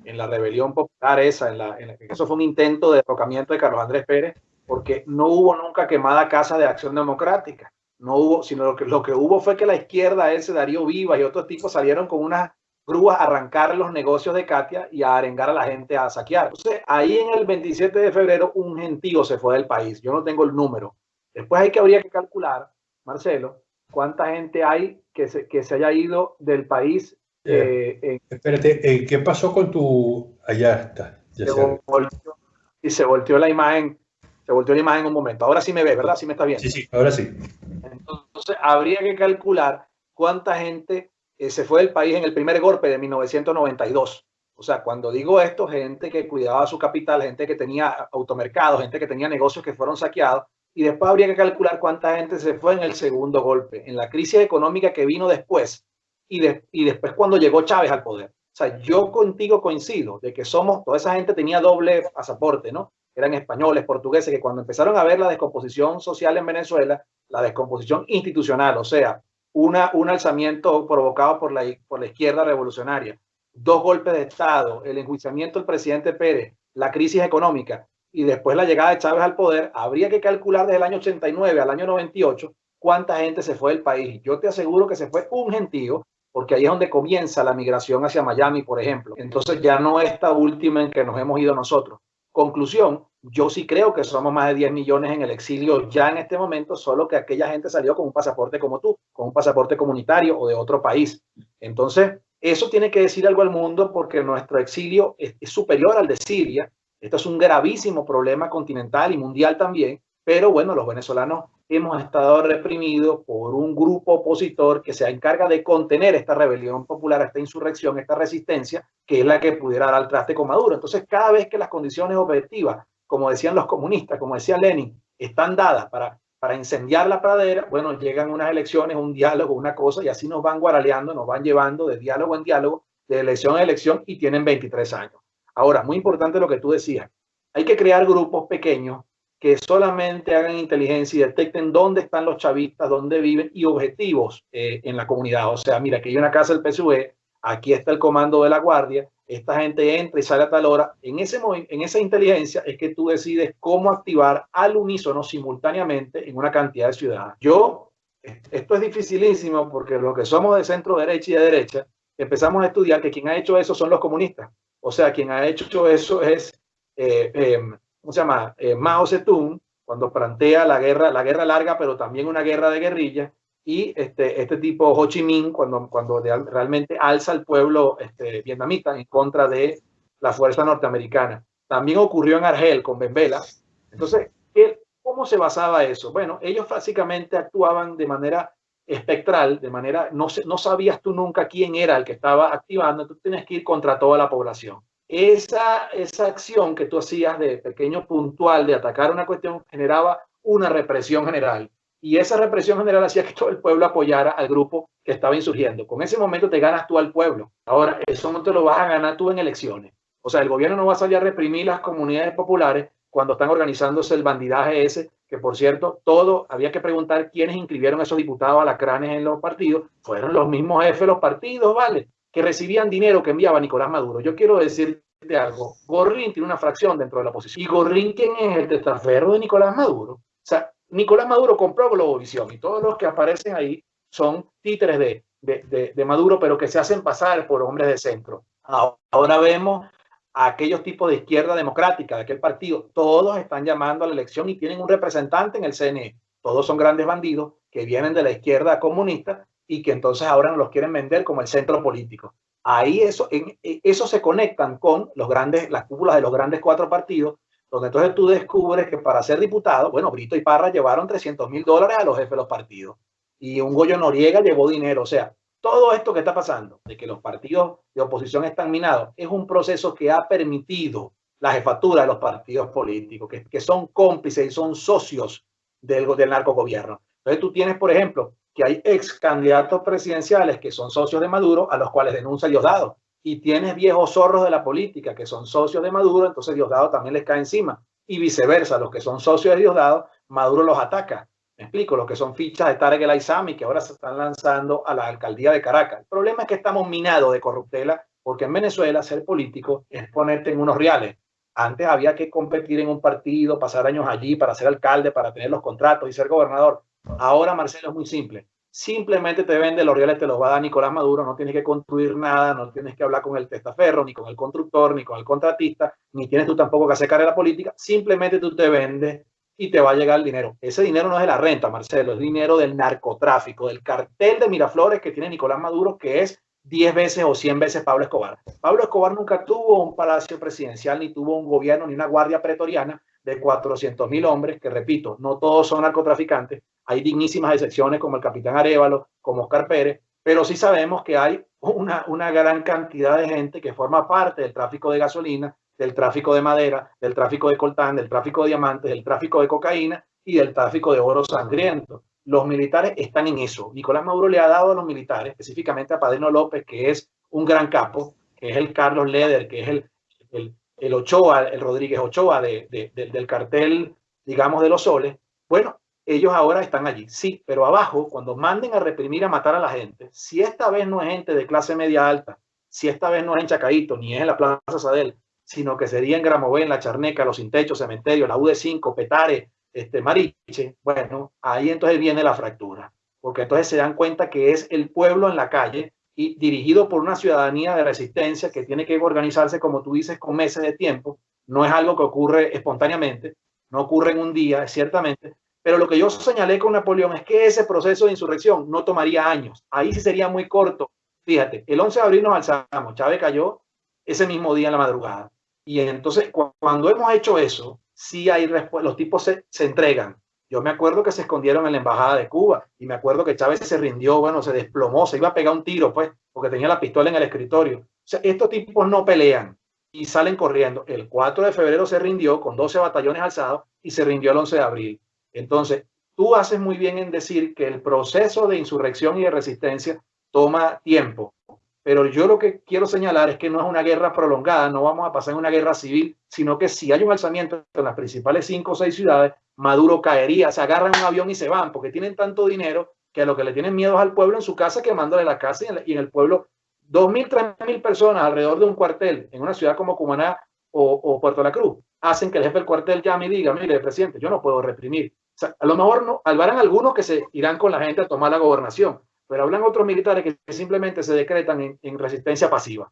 en la rebelión popular esa, en la, en eso fue un intento de derrocamiento de Carlos Andrés Pérez, porque no hubo nunca quemada casa de acción democrática, no hubo, sino lo que, lo que hubo fue que la izquierda, ese Darío Viva y otros tipos salieron con unas grúas a arrancar los negocios de Katia y a arengar a la gente a saquear. Entonces, ahí en el 27 de febrero un gentío se fue del país, yo no tengo el número. Después hay que habría que calcular, Marcelo, cuánta gente hay que se, que se haya ido del país. Eh, eh, espérate, eh, ¿qué pasó con tu... Allá está. Ya se volteó, y se volteó la imagen, se volteó la imagen en un momento. Ahora sí me ve, ¿verdad? Sí me está viendo. Sí, sí, ahora sí. Entonces, habría que calcular cuánta gente se fue del país en el primer golpe de 1992. O sea, cuando digo esto, gente que cuidaba su capital, gente que tenía automercados, gente que tenía negocios que fueron saqueados, y después habría que calcular cuánta gente se fue en el segundo golpe, en la crisis económica que vino después y, y después cuando llegó Chávez al poder. O sea, yo contigo coincido de que somos, toda esa gente tenía doble pasaporte, ¿no? Eran españoles, portugueses, que cuando empezaron a ver la descomposición social en Venezuela, la descomposición institucional, o sea, una, un alzamiento provocado por la, por la izquierda revolucionaria, dos golpes de Estado, el enjuiciamiento del presidente Pérez, la crisis económica, y después la llegada de Chávez al poder, habría que calcular desde el año 89 al año 98 cuánta gente se fue del país. Yo te aseguro que se fue un gentío, porque ahí es donde comienza la migración hacia Miami, por ejemplo. Entonces ya no esta última en que nos hemos ido nosotros. Conclusión, yo sí creo que somos más de 10 millones en el exilio ya en este momento, solo que aquella gente salió con un pasaporte como tú, con un pasaporte comunitario o de otro país. Entonces, eso tiene que decir algo al mundo porque nuestro exilio es, es superior al de Siria esto es un gravísimo problema continental y mundial también, pero bueno, los venezolanos hemos estado reprimidos por un grupo opositor que se encarga de contener esta rebelión popular, esta insurrección, esta resistencia, que es la que pudiera dar al traste con Maduro. Entonces, cada vez que las condiciones objetivas, como decían los comunistas, como decía Lenin, están dadas para, para incendiar la pradera, bueno, llegan unas elecciones, un diálogo, una cosa, y así nos van guaraleando, nos van llevando de diálogo en diálogo, de elección en elección, y tienen 23 años. Ahora, muy importante lo que tú decías. Hay que crear grupos pequeños que solamente hagan inteligencia y detecten dónde están los chavistas, dónde viven y objetivos eh, en la comunidad. O sea, mira, aquí hay una casa del PSV, aquí está el comando de la guardia, esta gente entra y sale a tal hora. En, ese, en esa inteligencia es que tú decides cómo activar al unísono simultáneamente en una cantidad de ciudades. Yo, esto es dificilísimo porque lo que somos de centro derecha y de derecha, empezamos a estudiar que quien ha hecho eso son los comunistas. O sea, quien ha hecho eso es, eh, eh, ¿cómo se llama? Eh, Mao Zedong, cuando plantea la guerra, la guerra larga, pero también una guerra de guerrilla. Y este, este tipo Ho Chi Minh, cuando, cuando realmente alza al pueblo este, vietnamita en contra de la fuerza norteamericana. También ocurrió en Argel con Benvela. Entonces, ¿cómo se basaba eso? Bueno, ellos básicamente actuaban de manera espectral, de manera, no, no sabías tú nunca quién era el que estaba activando, tú tienes que ir contra toda la población. Esa, esa acción que tú hacías de pequeño puntual, de atacar una cuestión, generaba una represión general. Y esa represión general hacía que todo el pueblo apoyara al grupo que estaba insurgiendo. Con ese momento te ganas tú al pueblo. Ahora, eso no te lo vas a ganar tú en elecciones. O sea, el gobierno no va a salir a reprimir las comunidades populares cuando están organizándose el bandidaje ese que por cierto, todo, había que preguntar quiénes inscribieron a esos diputados alacranes en los partidos, fueron los mismos jefes de los partidos, ¿vale? Que recibían dinero que enviaba Nicolás Maduro. Yo quiero decirte algo, Gorrín tiene una fracción dentro de la oposición. ¿Y Gorrín quién es el testaferro de Nicolás Maduro? O sea, Nicolás Maduro compró Globovisión y todos los que aparecen ahí son títeres de, de, de Maduro, pero que se hacen pasar por hombres de centro. Ahora vemos a aquellos tipos de izquierda democrática, de aquel partido, todos están llamando a la elección y tienen un representante en el CNE. Todos son grandes bandidos que vienen de la izquierda comunista y que entonces ahora nos los quieren vender como el centro político. Ahí eso, en, eso se conectan con los grandes, las cúpulas de los grandes cuatro partidos, donde entonces tú descubres que para ser diputado, bueno, Brito y Parra llevaron 300 mil dólares a los jefes de los partidos y un Goyo Noriega llevó dinero. O sea, todo esto que está pasando, de que los partidos de oposición están minados, es un proceso que ha permitido la jefatura de los partidos políticos, que, son cómplices y son socios del, del narcogobierno. Entonces tú tienes, por ejemplo, que hay ex candidatos presidenciales que son socios de Maduro, a los cuales denuncia Diosdado. Y tienes viejos zorros de la política que son socios de Maduro, entonces Diosdado también les cae encima. Y viceversa, los que son socios de Diosdado, Maduro los ataca. Explico, los que son fichas de Tarek El Aizami, que ahora se están lanzando a la alcaldía de Caracas. El problema es que estamos minados de corruptela, porque en Venezuela ser político es ponerte en unos reales. Antes había que competir en un partido, pasar años allí para ser alcalde, para tener los contratos y ser gobernador. Ahora, Marcelo, es muy simple. Simplemente te vende los reales, te los va a dar Nicolás Maduro, no tienes que construir nada, no tienes que hablar con el testaferro, ni con el constructor, ni con el contratista, ni tienes tú tampoco que hacer carrera política, simplemente tú te vendes y te va a llegar el dinero. Ese dinero no es de la renta, Marcelo, es dinero del narcotráfico, del cartel de Miraflores que tiene Nicolás Maduro, que es 10 veces o 100 veces Pablo Escobar. Pablo Escobar nunca tuvo un palacio presidencial, ni tuvo un gobierno, ni una guardia pretoriana de 400 mil hombres, que repito, no todos son narcotraficantes, hay dignísimas excepciones como el capitán Arevalo, como Oscar Pérez, pero sí sabemos que hay una, una gran cantidad de gente que forma parte del tráfico de gasolina, del tráfico de madera, del tráfico de coltán, del tráfico de diamantes, del tráfico de cocaína y del tráfico de oro sangriento. Los militares están en eso. Nicolás Maduro le ha dado a los militares, específicamente a Padrino López, que es un gran capo, que es el Carlos Leder, que es el, el, Ochoa, el Rodríguez Ochoa de, del cartel, digamos, de los soles. Bueno, ellos ahora están allí, sí, pero abajo, cuando manden a reprimir, a matar a la gente, si esta vez no es gente de clase media alta, si esta vez no es en Chacaito, ni es en la Plaza Sadel, sino que sería en Gramovén, La Charneca, Los Intechos, Cementerio, la UD5, Petare, este, Mariche, bueno, ahí entonces viene la fractura, porque entonces se dan cuenta que es el pueblo en la calle y dirigido por una ciudadanía de resistencia que tiene que organizarse, como tú dices, con meses de tiempo, no es algo que ocurre espontáneamente, no ocurre en un día, ciertamente, pero lo que yo señalé con Napoleón es que ese proceso de insurrección no tomaría años. Ahí sí sería muy corto. Fíjate, el 11 de abril nos alzamos, Chávez cayó ese mismo día en la madrugada. Y entonces, cuando hemos hecho eso, sí hay los tipos se, se, entregan. Yo me acuerdo que se escondieron en la embajada de Cuba y me acuerdo que Chávez se rindió, bueno, se desplomó, se iba a pegar un tiro, pues, porque tenía la pistola en el escritorio. O sea, estos tipos no pelean y salen corriendo. El 4 de febrero se rindió con 12 batallones alzados y se rindió el 11 de abril. Entonces, tú haces muy bien en decir que el proceso de insurrección y de resistencia toma tiempo, pero yo lo que quiero señalar es que no es una guerra prolongada, no vamos a pasar en una guerra civil, sino que si hay un alzamiento en las principales cinco o seis ciudades, Maduro caería, se agarran un avión y se van, porque tienen tanto dinero que a lo que le tienen miedo es al pueblo en su casa quemándole la casa y en el pueblo, dos mil, tres mil personas alrededor de un cuartel en una ciudad como Cumaná o, Puerto La Cruz, hacen que el jefe del cuartel llame y diga, mire, presidente, yo no puedo reprimir, a lo mejor no, habrán algunos que se irán con la gente a tomar la gobernación, pero hablan otros militares que simplemente se decretan en, resistencia pasiva.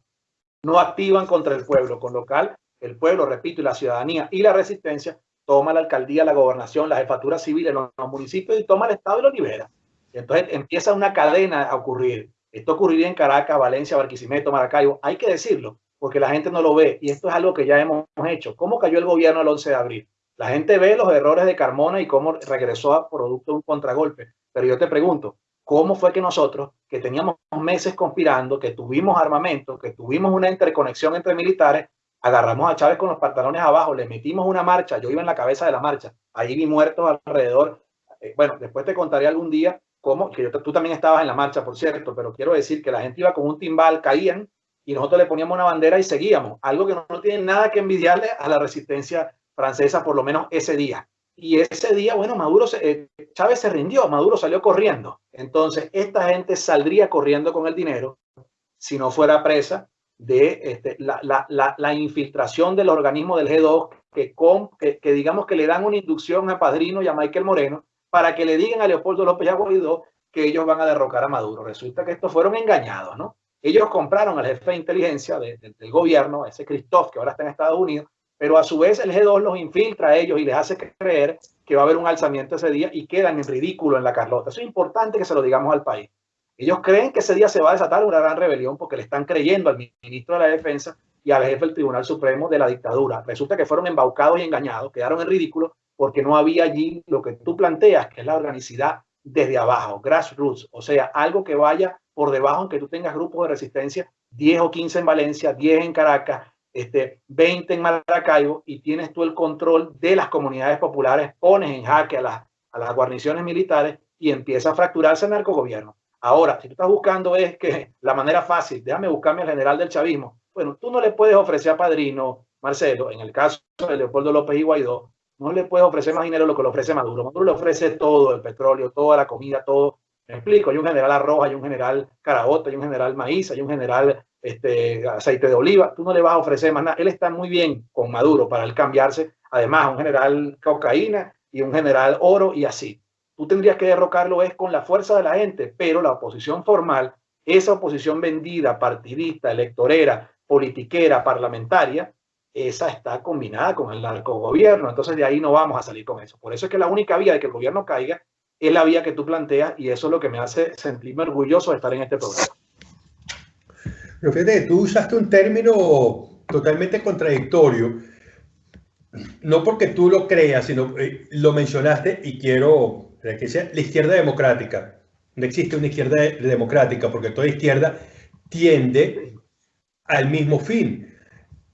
No activan contra el pueblo, con lo cual el pueblo, repito, y la ciudadanía y la resistencia toma la alcaldía, la gobernación, la jefatura civil en los, municipios y toma el Estado y lo libera. entonces empieza una cadena a ocurrir. Esto ocurriría en Caracas, Valencia, Barquisimeto, Maracaibo. Hay que decirlo, porque la gente no lo ve. Y esto es algo que ya hemos hecho. ¿Cómo cayó el gobierno el 11 de abril? La gente ve los errores de Carmona y cómo regresó a producto de un contragolpe. Pero yo te pregunto, ¿cómo fue que nosotros, que teníamos meses conspirando, que tuvimos armamento, que tuvimos una interconexión entre militares, agarramos a Chávez con los pantalones abajo, le metimos una marcha, yo iba en la cabeza de la marcha, ahí vi muertos alrededor. Eh, bueno, después te contaré algún día cómo, que yo, tú también estabas en la marcha, por cierto, pero quiero decir que la gente iba con un timbal, caían y nosotros le poníamos una bandera y seguíamos, algo que no, no tiene nada que envidiarle a la resistencia francesa, por lo menos ese día. Y ese día, bueno, Maduro, eh, Chávez se rindió, Maduro salió corriendo. Entonces, esta gente saldría corriendo con el dinero si no fuera presa de este, la, infiltración del organismo del G2, que, con, que, digamos que le dan una inducción a Padrino y a Michael Moreno para que le digan a Leopoldo López Guaidó que ellos van a derrocar a Maduro. Resulta que estos fueron engañados, ¿no? Ellos compraron al jefe de inteligencia del gobierno, ese Christoph, que ahora está en Estados Unidos, pero a su vez el G2 los infiltra a ellos y les hace creer que va a haber un alzamiento ese día y quedan en ridículo en la Carlota. Eso es importante que se lo digamos al país. Ellos creen que ese día se va a desatar una gran rebelión porque le están creyendo al ministro de la Defensa y al jefe del Tribunal Supremo de la dictadura. Resulta que fueron embaucados y engañados, quedaron en ridículo porque no había allí lo que tú planteas, que es la organicidad desde abajo, grassroots, o sea, algo que vaya por debajo, aunque tú tengas grupos de resistencia, 10 o 15 en Valencia, 10 en Caracas, este, 20 en Maracaibo y tienes tú el control de las comunidades populares, pones en jaque a las, a las guarniciones militares y empieza a fracturarse el narcogobierno. Ahora, si tú estás buscando es que la manera fácil, déjame buscarme al general del chavismo, bueno, tú no le puedes ofrecer a Padrino, Marcelo, en el caso de Leopoldo López y Guaidó, no le puedes ofrecer más dinero lo que le ofrece Maduro. Maduro le ofrece todo, el petróleo, toda la comida, todo. Explico, hay un general arroz, hay un general carabota, hay un general maíz, hay un general este, aceite de oliva. Tú no le vas a ofrecer más nada. Él está muy bien con Maduro para él cambiarse. Además, un general cocaína y un general oro y así. Tú tendrías que derrocarlo es con la fuerza de la gente, pero la oposición formal, esa oposición vendida, partidista, electorera, politiquera, parlamentaria, esa está combinada con el narcogobierno. Entonces de ahí no vamos a salir con eso. Por eso es que la única vía de que el gobierno caiga es la vía que tú planteas y eso es lo que me hace sentirme orgulloso de estar en este programa. Pero fíjate, tú usaste un término totalmente contradictorio, no porque tú lo creas, sino eh, lo mencionaste y quiero que sea la izquierda democrática. No existe una izquierda democrática porque toda izquierda tiende al mismo fin.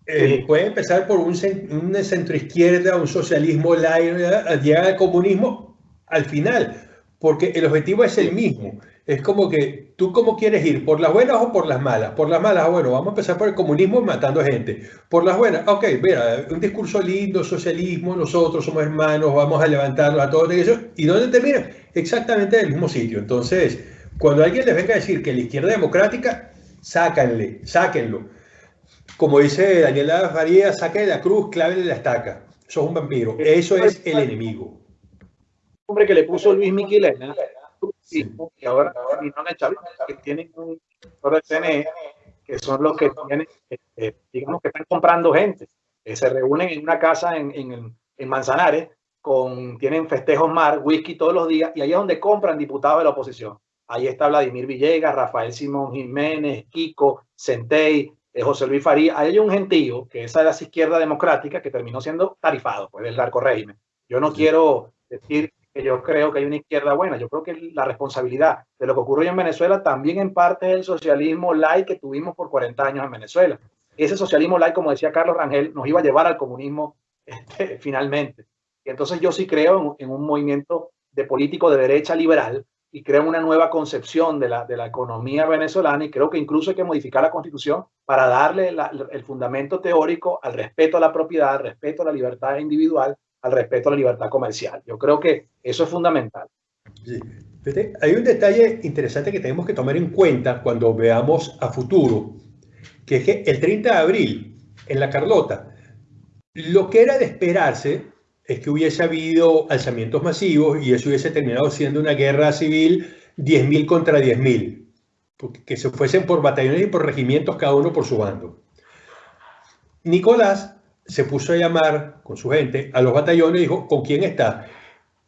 Eh, puede empezar por un, una centroizquierda, un socialismo llegar al comunismo al final, porque el objetivo es el mismo. Es como que tú cómo quieres ir, por las buenas o por las malas. Por las malas, bueno, vamos a empezar por el comunismo matando gente. Por las buenas, ok, mira, un discurso lindo, socialismo, nosotros somos hermanos, vamos a levantarnos a todos ellos. ¿Y dónde termina? Exactamente en el mismo sitio. Entonces, cuando alguien les venga a decir que la izquierda democrática, sácanle, sáquenlo como dice Daniela Faría, saque de la cruz, clave de la estaca. Eso es un vampiro. Eso es el enemigo. Hombre que le puso Luis Miquelena, sí, y ahora que tienen un CNE, que son los que tienen, eh, digamos que están comprando gente, que se reúnen en una casa en, en, en Manzanares, con, tienen festejos mar, whisky todos los días, y ahí es donde compran diputados de la oposición. Ahí está Vladimir Villegas, Rafael Simón Jiménez, Kiko, Centey, José Luis Faría, hay un gentío, que esa de la izquierda democrática, que terminó siendo tarifado por el narco régimen. Yo no quiero decir que yo creo que hay una izquierda buena, yo creo que la responsabilidad de lo que ocurrió en Venezuela también en parte es el socialismo light que tuvimos por 40 años en Venezuela. Ese socialismo light, como decía Carlos Rangel, nos iba a llevar al comunismo (laughs) este, finalmente. Y entonces yo sí creo en, en un movimiento de político de derecha liberal y crea una nueva concepción de la, de la economía venezolana y creo que incluso hay que modificar la constitución para darle el fundamento teórico al respeto a la propiedad, al respeto a la libertad individual, al respeto a la libertad comercial. Yo creo que eso es fundamental. Hay un detalle interesante que tenemos que tomar en cuenta cuando veamos a futuro, que es que el 30 de abril, en la Carlota, lo que era de esperarse es que hubiese habido alzamientos masivos y eso hubiese terminado siendo una guerra civil 10.000 contra 10.000, que se fuesen por batallones y por regimientos, cada uno por su bando. Nicolás se puso a llamar con su gente a los batallones y dijo, ¿con quién está?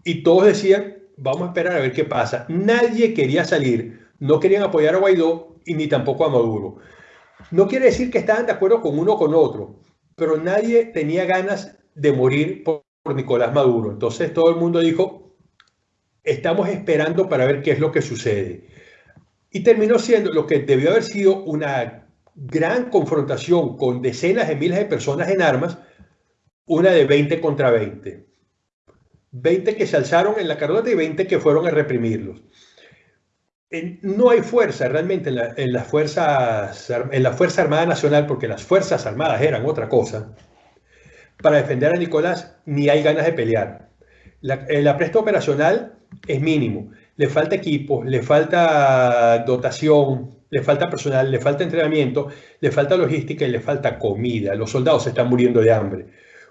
Y todos decían, vamos a esperar a ver qué pasa. Nadie quería salir, no querían apoyar a Guaidó y ni tampoco a Maduro. No quiere decir que estaban de acuerdo con uno o con otro, pero nadie tenía ganas de morir por por Nicolás Maduro. Entonces todo el mundo dijo, estamos esperando para ver qué es lo que sucede. Y terminó siendo lo que debió haber sido una gran confrontación con decenas de miles de personas en armas, una de 20 contra 20. 20 que se alzaron en la carrota y 20 que fueron a reprimirlos. No hay fuerza realmente en la, en en la Fuerza Armada Nacional, porque las Fuerzas Armadas eran otra cosa para defender a Nicolás, ni hay ganas de pelear. el apresto operacional es mínimo. Le falta equipo, le falta dotación, le falta personal, le falta entrenamiento, le falta logística y le falta comida. Los soldados se están muriendo de hambre.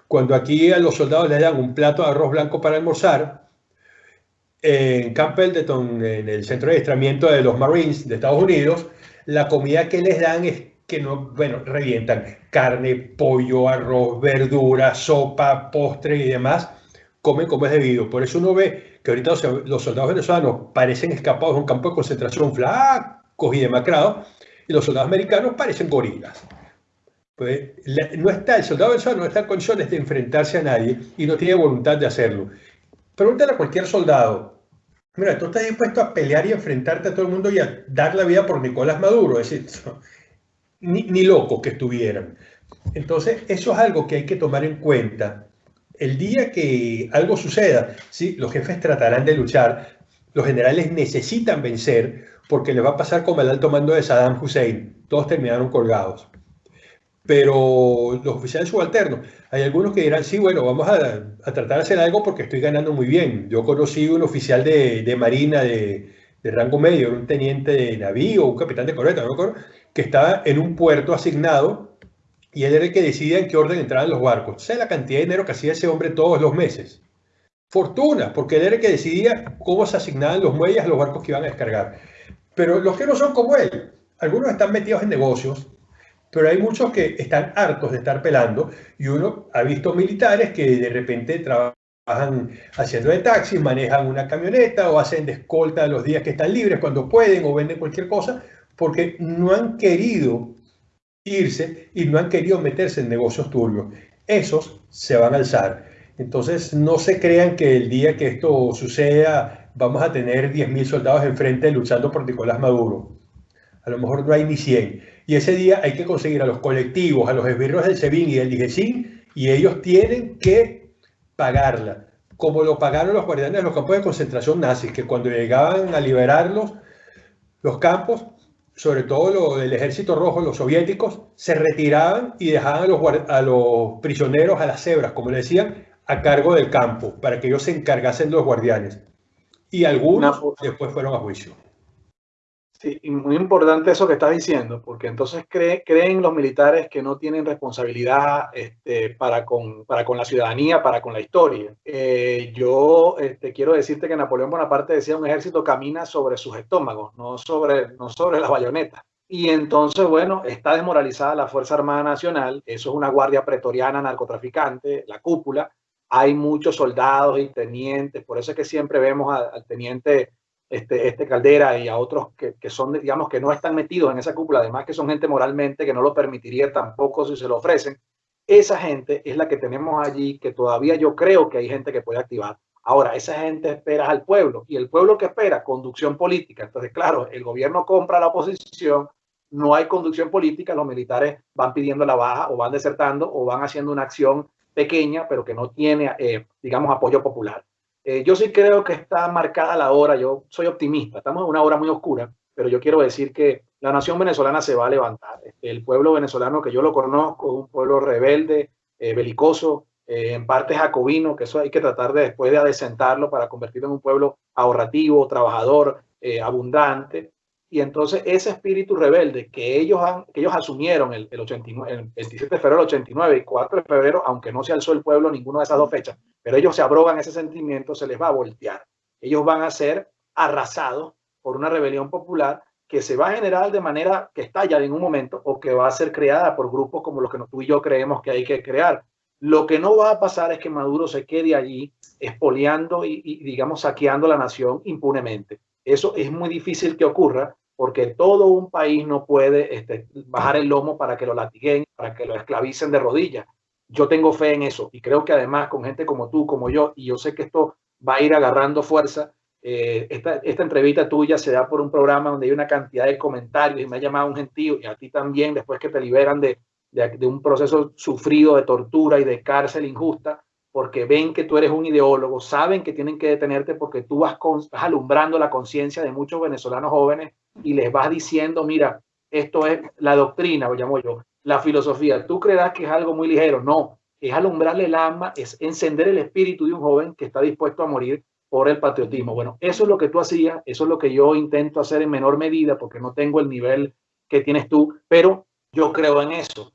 Cuando aquí a los soldados les dan un plato de arroz blanco para almorzar, en Camp Pendleton, en el centro de adiestramiento de los Marines de Estados Unidos, la comida que les dan es que no, bueno, revientan carne, pollo, arroz, verdura, sopa, postre y demás, comen como es debido. Por eso uno ve que ahorita los soldados venezolanos parecen escapados de un campo de concentración flacos y demacrados, y los soldados americanos parecen gorilas. Pues, no está, el soldado venezolano no está en condiciones de enfrentarse a nadie y no tiene voluntad de hacerlo. Pregúntale a cualquier soldado, mira, tú estás dispuesto a pelear y enfrentarte a todo el mundo y a dar la vida por Nicolás Maduro. Es decir, (laughs) ni, ni locos que estuvieran. Entonces, eso es algo que hay que tomar en cuenta. El día que algo suceda, ¿sí? los jefes tratarán de luchar, los generales necesitan vencer porque les va a pasar como el alto mando de Saddam Hussein. Todos terminaron colgados. Pero los oficiales subalternos, hay algunos que dirán, sí, bueno, vamos a, tratar de hacer algo porque estoy ganando muy bien. Yo conocí un oficial de, marina de, rango medio, un teniente de navío, un capitán de corveta, no que estaba en un puerto asignado y él era el que decidía en qué orden entraban los barcos. ¿Sabes la cantidad de dinero que hacía ese hombre todos los meses? Fortuna, porque él era el que decidía cómo se asignaban los muelles a los barcos que iban a descargar. Pero los que no son como él, algunos están metidos en negocios, pero hay muchos que están hartos de estar pelando y uno ha visto militares que de repente trabajan haciendo de taxi, manejan una camioneta o hacen de escolta los días que están libres cuando pueden o venden cualquier cosa porque no han querido irse y no han querido meterse en negocios turbios. Esos se van a alzar. Entonces no se crean que el día que esto suceda vamos a tener 10.000 soldados enfrente luchando por Nicolás Maduro. A lo mejor no hay ni 100. Y ese día hay que conseguir a los colectivos, a los esbirros del SEBIN y del DIGESIN, y ellos tienen que pagarla, como lo pagaron los guardianes de los campos de concentración nazis, que cuando llegaban a liberarlos, los campos, sobre todo lo del ejército rojo, los soviéticos, se retiraban y dejaban a los, a los prisioneros, a las cebras, como le decían, a cargo del campo, para que ellos se encargasen de los guardianes. Y algunos después fueron a juicio. Sí, muy importante eso que estás diciendo, porque entonces creen los militares que no tienen responsabilidad este, para, con, para con la ciudadanía, para con la historia. Eh, yo este, quiero decirte que Napoleón Bonaparte decía un ejército camina sobre sus estómagos, no sobre, no sobre las bayonetas. Y entonces, bueno, está desmoralizada la Fuerza Armada Nacional, eso es una guardia pretoriana narcotraficante, la cúpula, hay muchos soldados y tenientes, por eso es que siempre vemos al teniente este, este Caldera y a otros que, son, digamos, que no están metidos en esa cúpula, además que son gente moralmente que no lo permitiría tampoco si se lo ofrecen. Esa gente es la que tenemos allí, que todavía yo creo que hay gente que puede activar. Ahora, esa gente espera al pueblo y el pueblo que espera conducción política. Entonces, claro, el gobierno compra la oposición, no hay conducción política, los militares van pidiendo la baja o van desertando o van haciendo una acción pequeña, pero que no tiene, eh, digamos, apoyo popular. Eh, yo sí creo que está marcada la hora, yo soy optimista, estamos en una hora muy oscura, pero yo quiero decir que la nación venezolana se va a levantar. El pueblo venezolano que yo lo conozco un pueblo rebelde, eh, belicoso, eh, en parte jacobino, que eso hay que tratar de después de adecentarlo para convertirlo en un pueblo ahorrativo, trabajador, abundante. Y entonces ese espíritu rebelde que ellos, han, que ellos asumieron el, el, 89, el 27 de febrero del 89 y 4 de febrero, aunque no se alzó el pueblo ninguna de esas dos fechas, pero ellos se abrogan ese sentimiento, se les va a voltear. Ellos van a ser arrasados por una rebelión popular que se va a generar de manera que estalla en un momento o que va a ser creada por grupos como los que tú y yo creemos que hay que crear. Lo que no va a pasar es que Maduro se quede allí expoliando y, y digamos, saqueando la nación impunemente. Eso es muy difícil que ocurra porque todo un país no puede este, bajar el lomo para que lo latiguen, para que lo esclavicen de rodillas. Yo tengo fe en eso y creo que además con gente como tú, como yo, y yo sé que esto va a ir agarrando fuerza. Eh, esta, esta, entrevista tuya se da por un programa donde hay una cantidad de comentarios y me ha llamado un gentío y a ti también después que te liberan de, de, de un proceso sufrido de tortura y de cárcel injusta porque ven que tú eres un ideólogo, saben que tienen que detenerte porque tú vas, vas alumbrando la conciencia de muchos venezolanos jóvenes y les vas diciendo, mira, esto es la doctrina, lo llamo yo, la filosofía. Tú creerás que es algo muy ligero, no, es alumbrarle el alma, es encender el espíritu de un joven que está dispuesto a morir por el patriotismo. Bueno, eso es lo que tú hacías, eso es lo que yo intento hacer en menor medida porque no tengo el nivel que tienes tú, pero yo creo en eso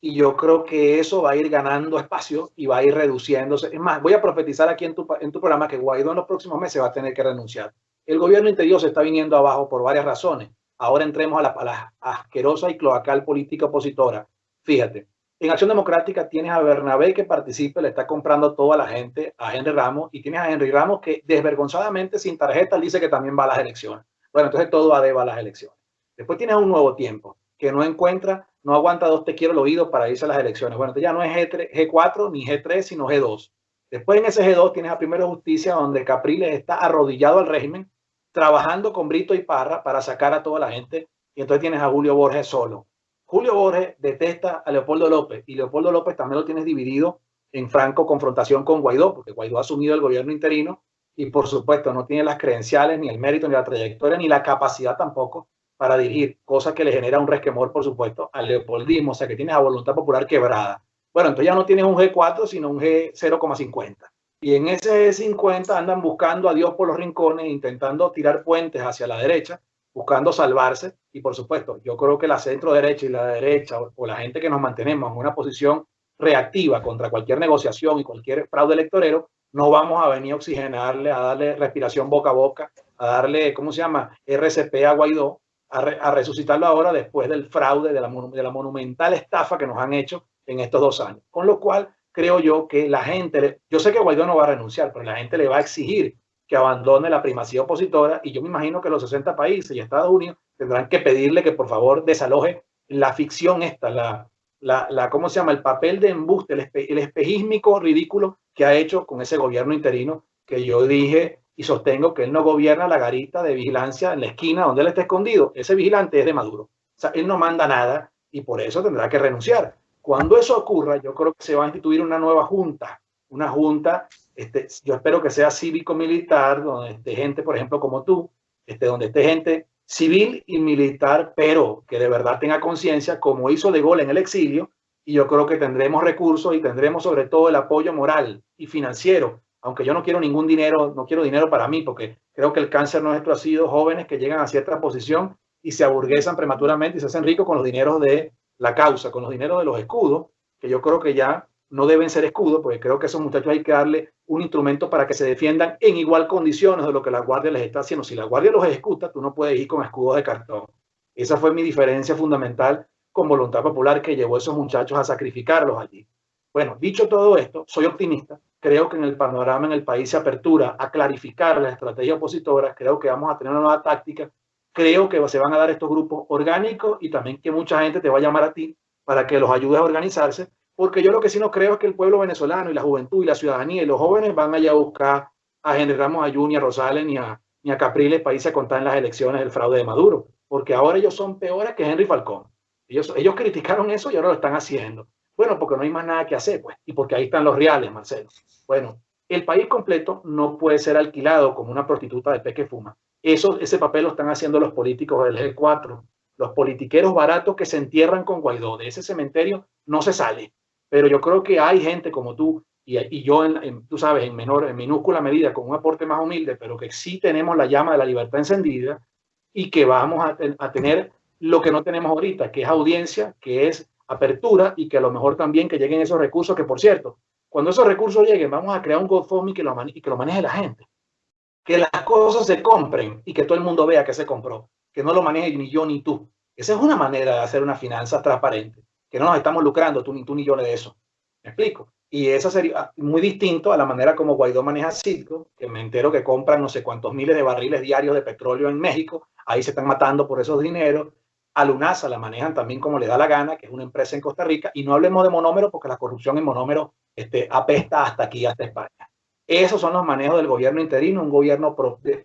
y yo creo que eso va a ir ganando espacio y va a ir reduciéndose. Es más, voy a profetizar aquí en tu, en tu programa que Guaidó en los próximos meses va a tener que renunciar. El gobierno interior se está viniendo abajo por varias razones. Ahora entremos a la, a asquerosa y cloacal política opositora. Fíjate, en Acción Democrática tienes a Bernabé que participe, le está comprando toda la gente a Henry Ramos y tienes a Henry Ramos que desvergonzadamente sin tarjeta dice que también va a las elecciones. Bueno, entonces todo va a las elecciones. Después tienes un nuevo tiempo que no encuentra no aguanta dos te quiero el oído para irse a las elecciones. Bueno, ya no es G3, G4 ni G3, sino G2. Después en ese G2 tienes a Primero Justicia, donde Capriles está arrodillado al régimen, trabajando con Brito y Parra para sacar a toda la gente. Y entonces tienes a Julio Borges solo. Julio Borges detesta a Leopoldo López y Leopoldo López también lo tienes dividido en franco confrontación con Guaidó, porque Guaidó ha asumido el gobierno interino y por supuesto no tiene las credenciales, ni el mérito, ni la trayectoria, ni la capacidad tampoco para dirigir, cosa que le genera un resquemor, por supuesto, al leopoldismo, o sea que tienes a voluntad popular quebrada. Bueno, entonces ya no tienes un G4, sino un G0,50. Y en ese G50 andan buscando a Dios por los rincones, intentando tirar puentes hacia la derecha, buscando salvarse. Y por supuesto, yo creo que la centro derecha y la derecha o, la gente que nos mantenemos en una posición reactiva contra cualquier negociación y cualquier fraude electorero, no vamos a venir a oxigenarle, a darle respiración boca a boca, a darle, ¿cómo se llama? RCP a Guaidó, a, resucitarlo ahora después del fraude, de la monumental estafa que nos han hecho en estos dos años. Con lo cual, creo yo que la gente, yo sé que Guaidó no va a renunciar, pero la gente le va a exigir que abandone la primacía opositora y yo me imagino que los 60 países y Estados Unidos tendrán que pedirle que por favor desaloje la ficción esta, la, la, la ¿cómo se llama? El papel de embuste, el, el espejismico ridículo que ha hecho con ese gobierno interino que yo dije y sostengo que él no gobierna la garita de vigilancia en la esquina donde él está escondido. Ese vigilante es de Maduro. O sea, él no manda nada y por eso tendrá que renunciar. Cuando eso ocurra, yo creo que se va a instituir una nueva junta, una junta este, yo espero que sea cívico-militar, donde esté gente, por ejemplo, como tú, este, donde esté gente civil y militar, pero que de verdad tenga conciencia, como hizo De Gaulle en el exilio, y yo creo que tendremos recursos y tendremos sobre todo el apoyo moral y financiero, aunque yo no quiero ningún dinero, no quiero dinero para mí, porque creo que el cáncer nuestro ha sido jóvenes que llegan a cierta posición y se aburguesan prematuramente y se hacen ricos con los dineros de la causa, con los dineros de los escudos, que yo creo que ya no deben ser escudos, porque creo que a esos muchachos hay que darle un instrumento para que se defiendan en igual condiciones de lo que la Guardia les está haciendo. Si la Guardia los ejecuta, tú no puedes ir con escudos de cartón. Esa fue mi diferencia fundamental con voluntad popular que llevó a esos muchachos a sacrificarlos allí. Bueno, dicho todo esto, soy optimista. Creo que en el panorama en el país se apertura a clarificar la estrategia opositora. Creo que vamos a tener una nueva táctica. Creo que se van a dar estos grupos orgánicos y también que mucha gente te va a llamar a ti para que los ayudes a organizarse porque yo lo que sí no creo es que el pueblo venezolano y la juventud y la ciudadanía y los jóvenes van allá a buscar a Henry Ramos, a Juni, a Rosales ni a, ni a Capriles para irse a contar en las elecciones el fraude de Maduro, porque ahora ellos son peores que Henry Falcón. Ellos, ellos criticaron eso y ahora lo están haciendo. Bueno, porque no hay más nada que hacer, pues, y porque ahí están los reales, Marcelo. Bueno, el país completo no puede ser alquilado como una prostituta de peque fuma. Eso, ese papel lo están haciendo los políticos del G4, los politiqueros baratos que se entierran con Guaidó. De ese cementerio no se sale. Pero yo creo que hay gente como tú y, yo, en, tú sabes, en menor, en minúscula medida, con un aporte más humilde, pero que sí tenemos la llama de la libertad encendida y que vamos a, tener lo que no tenemos ahorita, que es audiencia, que es apertura y que a lo mejor también que lleguen esos recursos, que por cierto, cuando esos recursos lleguen, vamos a crear un GoFundMe que lo maneje la gente. Que las cosas se compren y que todo el mundo vea que se compró, que no lo maneje ni yo ni tú. Esa es una manera de hacer una finanza transparente que no nos estamos lucrando tú ni tú ni yo de eso. ¿Me explico? Y eso sería muy distinto a la manera como Guaidó maneja Citgo, que me entero que compran no sé cuántos miles de barriles diarios de petróleo en México, ahí se están matando por esos dineros. A Lunasa la manejan también como le da la gana, que es una empresa en Costa Rica, y no hablemos de monómero porque la corrupción en monómero este, apesta hasta aquí, hasta España. Esos son los manejos del gobierno interino, un gobierno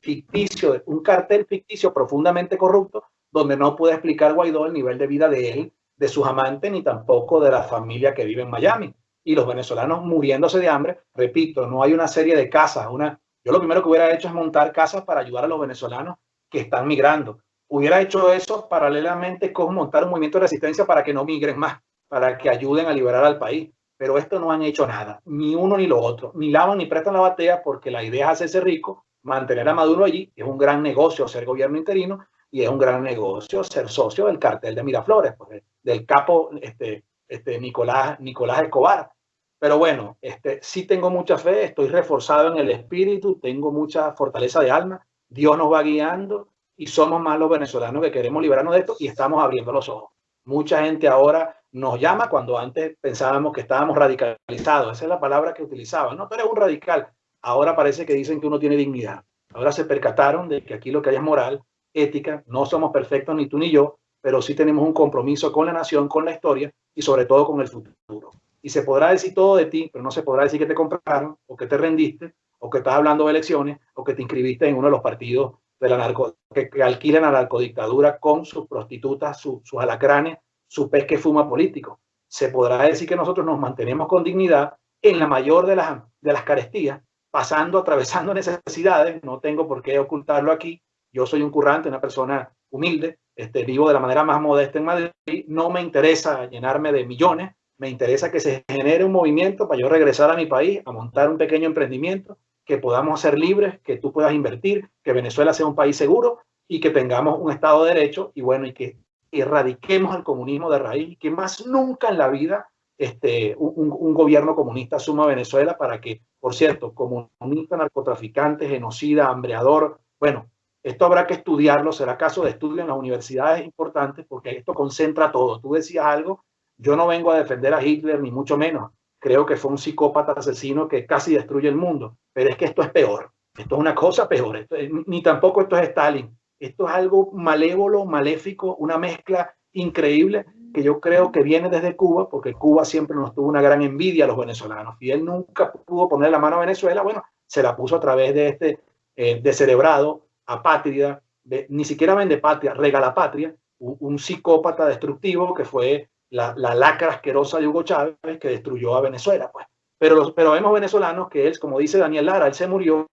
ficticio, un cartel ficticio profundamente corrupto, donde no puede explicar Guaidó el nivel de vida de él de sus amantes ni tampoco de la familia que vive en Miami. Y los venezolanos muriéndose de hambre, repito, no hay una serie de casas. Una, yo lo primero que hubiera hecho es montar casas para ayudar a los venezolanos que están migrando. Hubiera hecho eso paralelamente con montar un movimiento de resistencia para que no migren más, para que ayuden a liberar al país. Pero esto no han hecho nada, ni uno ni lo otro, ni lavan ni prestan la batea porque la idea es hacerse rico, mantener a Maduro allí, es un gran negocio ser gobierno interino y es un gran negocio ser socio del cartel de Miraflores, pues, del capo este, este Nicolás, Nicolás Escobar. Pero bueno, este, sí tengo mucha fe, estoy reforzado en el espíritu, tengo mucha fortaleza de alma, Dios nos va guiando y somos más los venezolanos que queremos librarnos de esto y estamos abriendo los ojos. Mucha gente ahora nos llama cuando antes pensábamos que estábamos radicalizados. Esa es la palabra que utilizaban. No, tú eres un radical. Ahora parece que dicen que uno tiene dignidad. Ahora se percataron de que aquí lo que hay es moral ética, no somos perfectos ni tú ni yo, pero sí tenemos un compromiso con la nación, con la historia y sobre todo con el futuro. Y se podrá decir todo de ti, pero no se podrá decir que te compraron o que te rendiste o que estás hablando de elecciones o que te inscribiste en uno de los partidos de la narco, que, alquilan a la narcodictadura con sus prostitutas, sus alacranes, su pez que fuma político. Se podrá decir que nosotros nos mantenemos con dignidad en la mayor de las, de las carestías, pasando, atravesando necesidades. No tengo por qué ocultarlo aquí. Yo soy un currante, una persona humilde, este, vivo de la manera más modesta en Madrid. No me interesa llenarme de millones, me interesa que se genere un movimiento para yo regresar a mi país, a montar un pequeño emprendimiento, que podamos ser libres, que tú puedas invertir, que Venezuela sea un país seguro y que tengamos un Estado de Derecho y bueno, y que erradiquemos el comunismo de raíz, que más nunca en la vida este, un, gobierno comunista suma Venezuela para que, por cierto, comunista, narcotraficante, genocida, hambreador, bueno, esto habrá que estudiarlo, será caso de estudio en las universidades importantes porque esto concentra todo. Tú decías algo, yo no vengo a defender a Hitler, ni mucho menos. Creo que fue un psicópata asesino que casi destruye el mundo, pero es que esto es peor. Esto es una cosa peor. Ni tampoco esto es Stalin. Esto es algo malévolo, maléfico, una mezcla increíble que yo creo que viene desde Cuba, porque Cuba siempre nos tuvo una gran envidia a los venezolanos. Y él nunca pudo poner la mano a Venezuela, bueno, se la puso a través de este eh, descerebrado, apátrida, de, ni siquiera vende patria, regala patria, un, un, psicópata destructivo que fue la, la, lacra asquerosa de Hugo Chávez que destruyó a Venezuela. Pues. Pero, los, pero vemos venezolanos que él, como dice Daniel Lara, él se murió,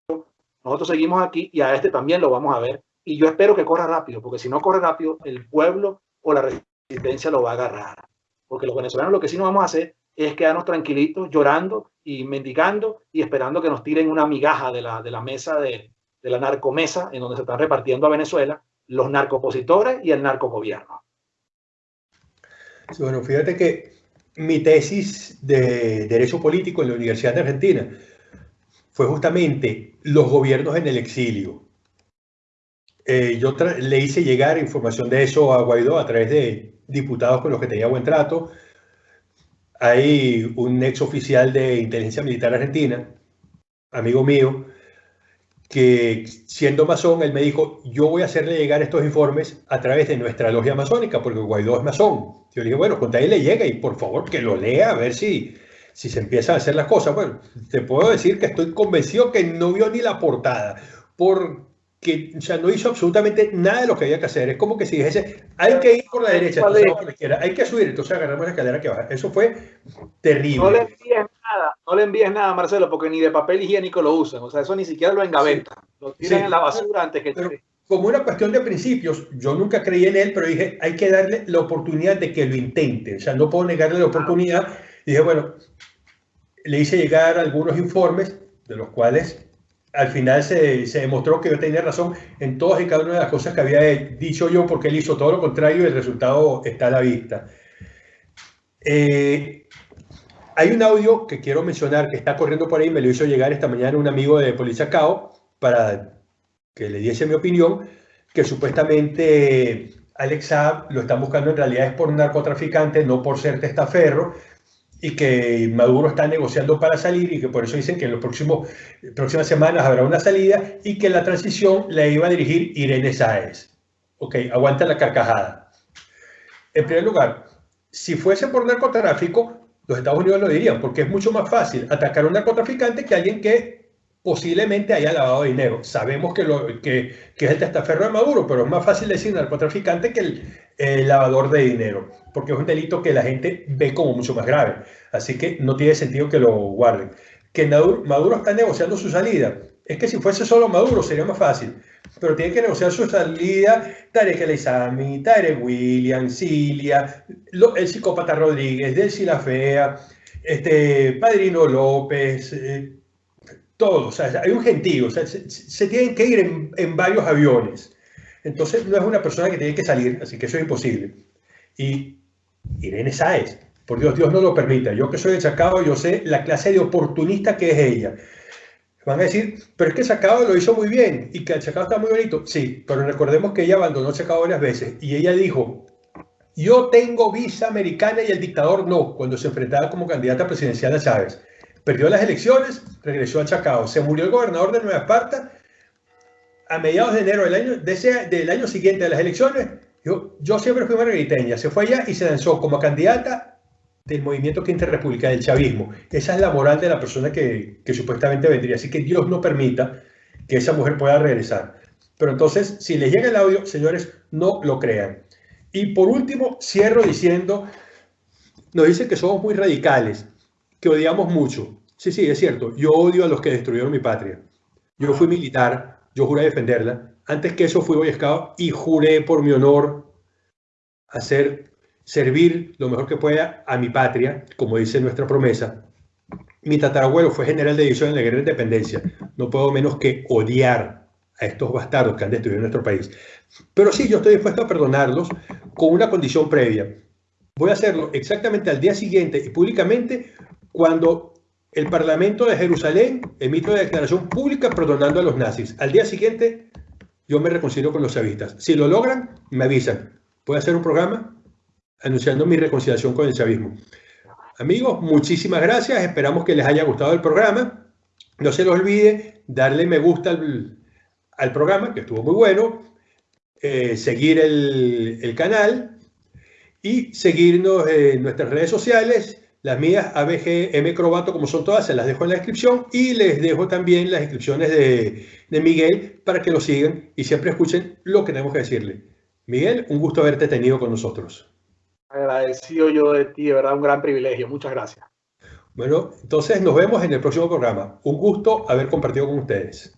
nosotros seguimos aquí y a este también lo vamos a ver y yo espero que corra rápido, porque si no corre rápido, el pueblo o la resistencia lo va a agarrar. Porque los venezolanos lo que sí no vamos a hacer es quedarnos tranquilitos, llorando y mendigando y esperando que nos tiren una migaja de la, de la mesa de, de la narcomesa en donde se están repartiendo a Venezuela los narcopositores y el narcogobierno. Bueno, fíjate que mi tesis de Derecho Político en la Universidad de Argentina fue justamente los gobiernos en el exilio eh, yo le hice llegar información de eso a Guaidó a través de diputados con los que tenía buen trato. Hay un ex oficial de inteligencia militar argentina, amigo mío, que siendo masón, él me dijo, yo voy a hacerle llegar estos informes a través de nuestra logia masónica, porque Guaidó es masón. Yo le dije, bueno, con ahí le llega y por favor que lo lea a ver si, si se empiezan a hacer las cosas. Bueno, te puedo decir que estoy convencido que no vio ni la portada, por que o sea, no hizo absolutamente nada de lo que había que hacer. Es como que si dijese, hay que ir por la derecha, por la izquierda, hay que subir, entonces agarramos la escalera que baja. Eso fue terrible. No le envíes nada, no le envíes nada, Marcelo, porque ni de papel higiénico lo usan. O sea, eso ni siquiera lo engaveta. Sí. Lo tiran sí. en la basura antes que... Pero, como una cuestión de principios, yo nunca creí en él, pero dije, hay que darle la oportunidad de que lo intente. O sea, no puedo negarle la oportunidad. Y dije, bueno, le hice llegar algunos informes, de los cuales al final se, se, demostró que yo tenía razón en todas y cada una de las cosas que había dicho yo, porque él hizo todo lo contrario y el resultado está a la vista. Eh, hay un audio que quiero mencionar que está corriendo por ahí, me lo hizo llegar esta mañana un amigo de Policía Cao para que le diese mi opinión, que supuestamente Alex lo están buscando en realidad es por un narcotraficante, no por ser testaferro, y que Maduro está negociando para salir y que por eso dicen que en las próximas semanas habrá una salida y que la transición la iba a dirigir Irene Sáez. Ok, aguanta la carcajada. En primer lugar, si fuese por narcotráfico, los Estados Unidos lo dirían, porque es mucho más fácil atacar a un narcotraficante que alguien que posiblemente haya lavado dinero. Sabemos que, lo, que, que, es el testaferro de Maduro, pero es más fácil decir narcotraficante que el, el, lavador de dinero, porque es un delito que la gente ve como mucho más grave. Así que no tiene sentido que lo guarden. Que Maduro, está negociando su salida. Es que si fuese solo Maduro sería más fácil, pero tiene que negociar su salida Tarek El Isami, Tarek William, Cilia, el psicópata Rodríguez, Delcy La Fea, este, Padrino López, eh, todo, o sea, hay un gentío, o sea, se, se tienen que ir en, en, varios aviones. Entonces, no es una persona que tiene que salir, así que eso es imposible. Y Irene Sáez, por Dios, Dios no lo permita. Yo que soy de Chacao, yo sé la clase de oportunista que es ella. Van a decir, pero es que Chacao lo hizo muy bien y que el Chacao está muy bonito. Sí, pero recordemos que ella abandonó Chacao varias veces y ella dijo, yo tengo visa americana y el dictador no, cuando se enfrentaba como candidata presidencial a Chávez perdió las elecciones, regresó a Chacao, se murió el gobernador de Nueva Esparta a mediados de enero del año, de ese, del año siguiente de las elecciones. Yo, yo siempre fui margariteña, se fue allá y se lanzó como candidata del movimiento Quinta República, del chavismo. Esa es la moral de la persona que, que supuestamente vendría. Así que Dios no permita que esa mujer pueda regresar. Pero entonces, si les llega el audio, señores, no lo crean. Y por último, cierro diciendo, nos dicen que somos muy radicales, que odiamos mucho. Sí, sí, es cierto, yo odio a los que destruyeron mi patria. Yo fui militar, yo juré defenderla. Antes que eso fui Boy Scout y juré por mi honor hacer, servir lo mejor que pueda a mi patria, como dice nuestra promesa. Mi tatarabuelo fue general de división en la guerra de independencia. No puedo menos que odiar a estos bastardos que han destruido nuestro país. Pero sí, yo estoy dispuesto a perdonarlos con una condición previa. Voy a hacerlo exactamente al día siguiente y públicamente cuando el Parlamento de Jerusalén emite una declaración pública perdonando a los nazis. Al día siguiente yo me reconcilio con los chavistas. Si lo logran, me avisan. Voy a hacer un programa anunciando mi reconciliación con el chavismo. Amigos, muchísimas gracias. Esperamos que les haya gustado el programa. No se les olvide darle me gusta al, al programa, que estuvo muy bueno, eh, seguir el, el, canal y seguirnos en nuestras redes sociales. Las mías, ABGM Crobato, como son todas, se las dejo en la descripción y les dejo también las descripciones de, de Miguel para que lo sigan y siempre escuchen lo que tenemos que decirle. Miguel, un gusto haberte tenido con nosotros. Agradecido yo de ti, de verdad, un gran privilegio. Muchas gracias. Bueno, entonces nos vemos en el próximo programa. Un gusto haber compartido con ustedes.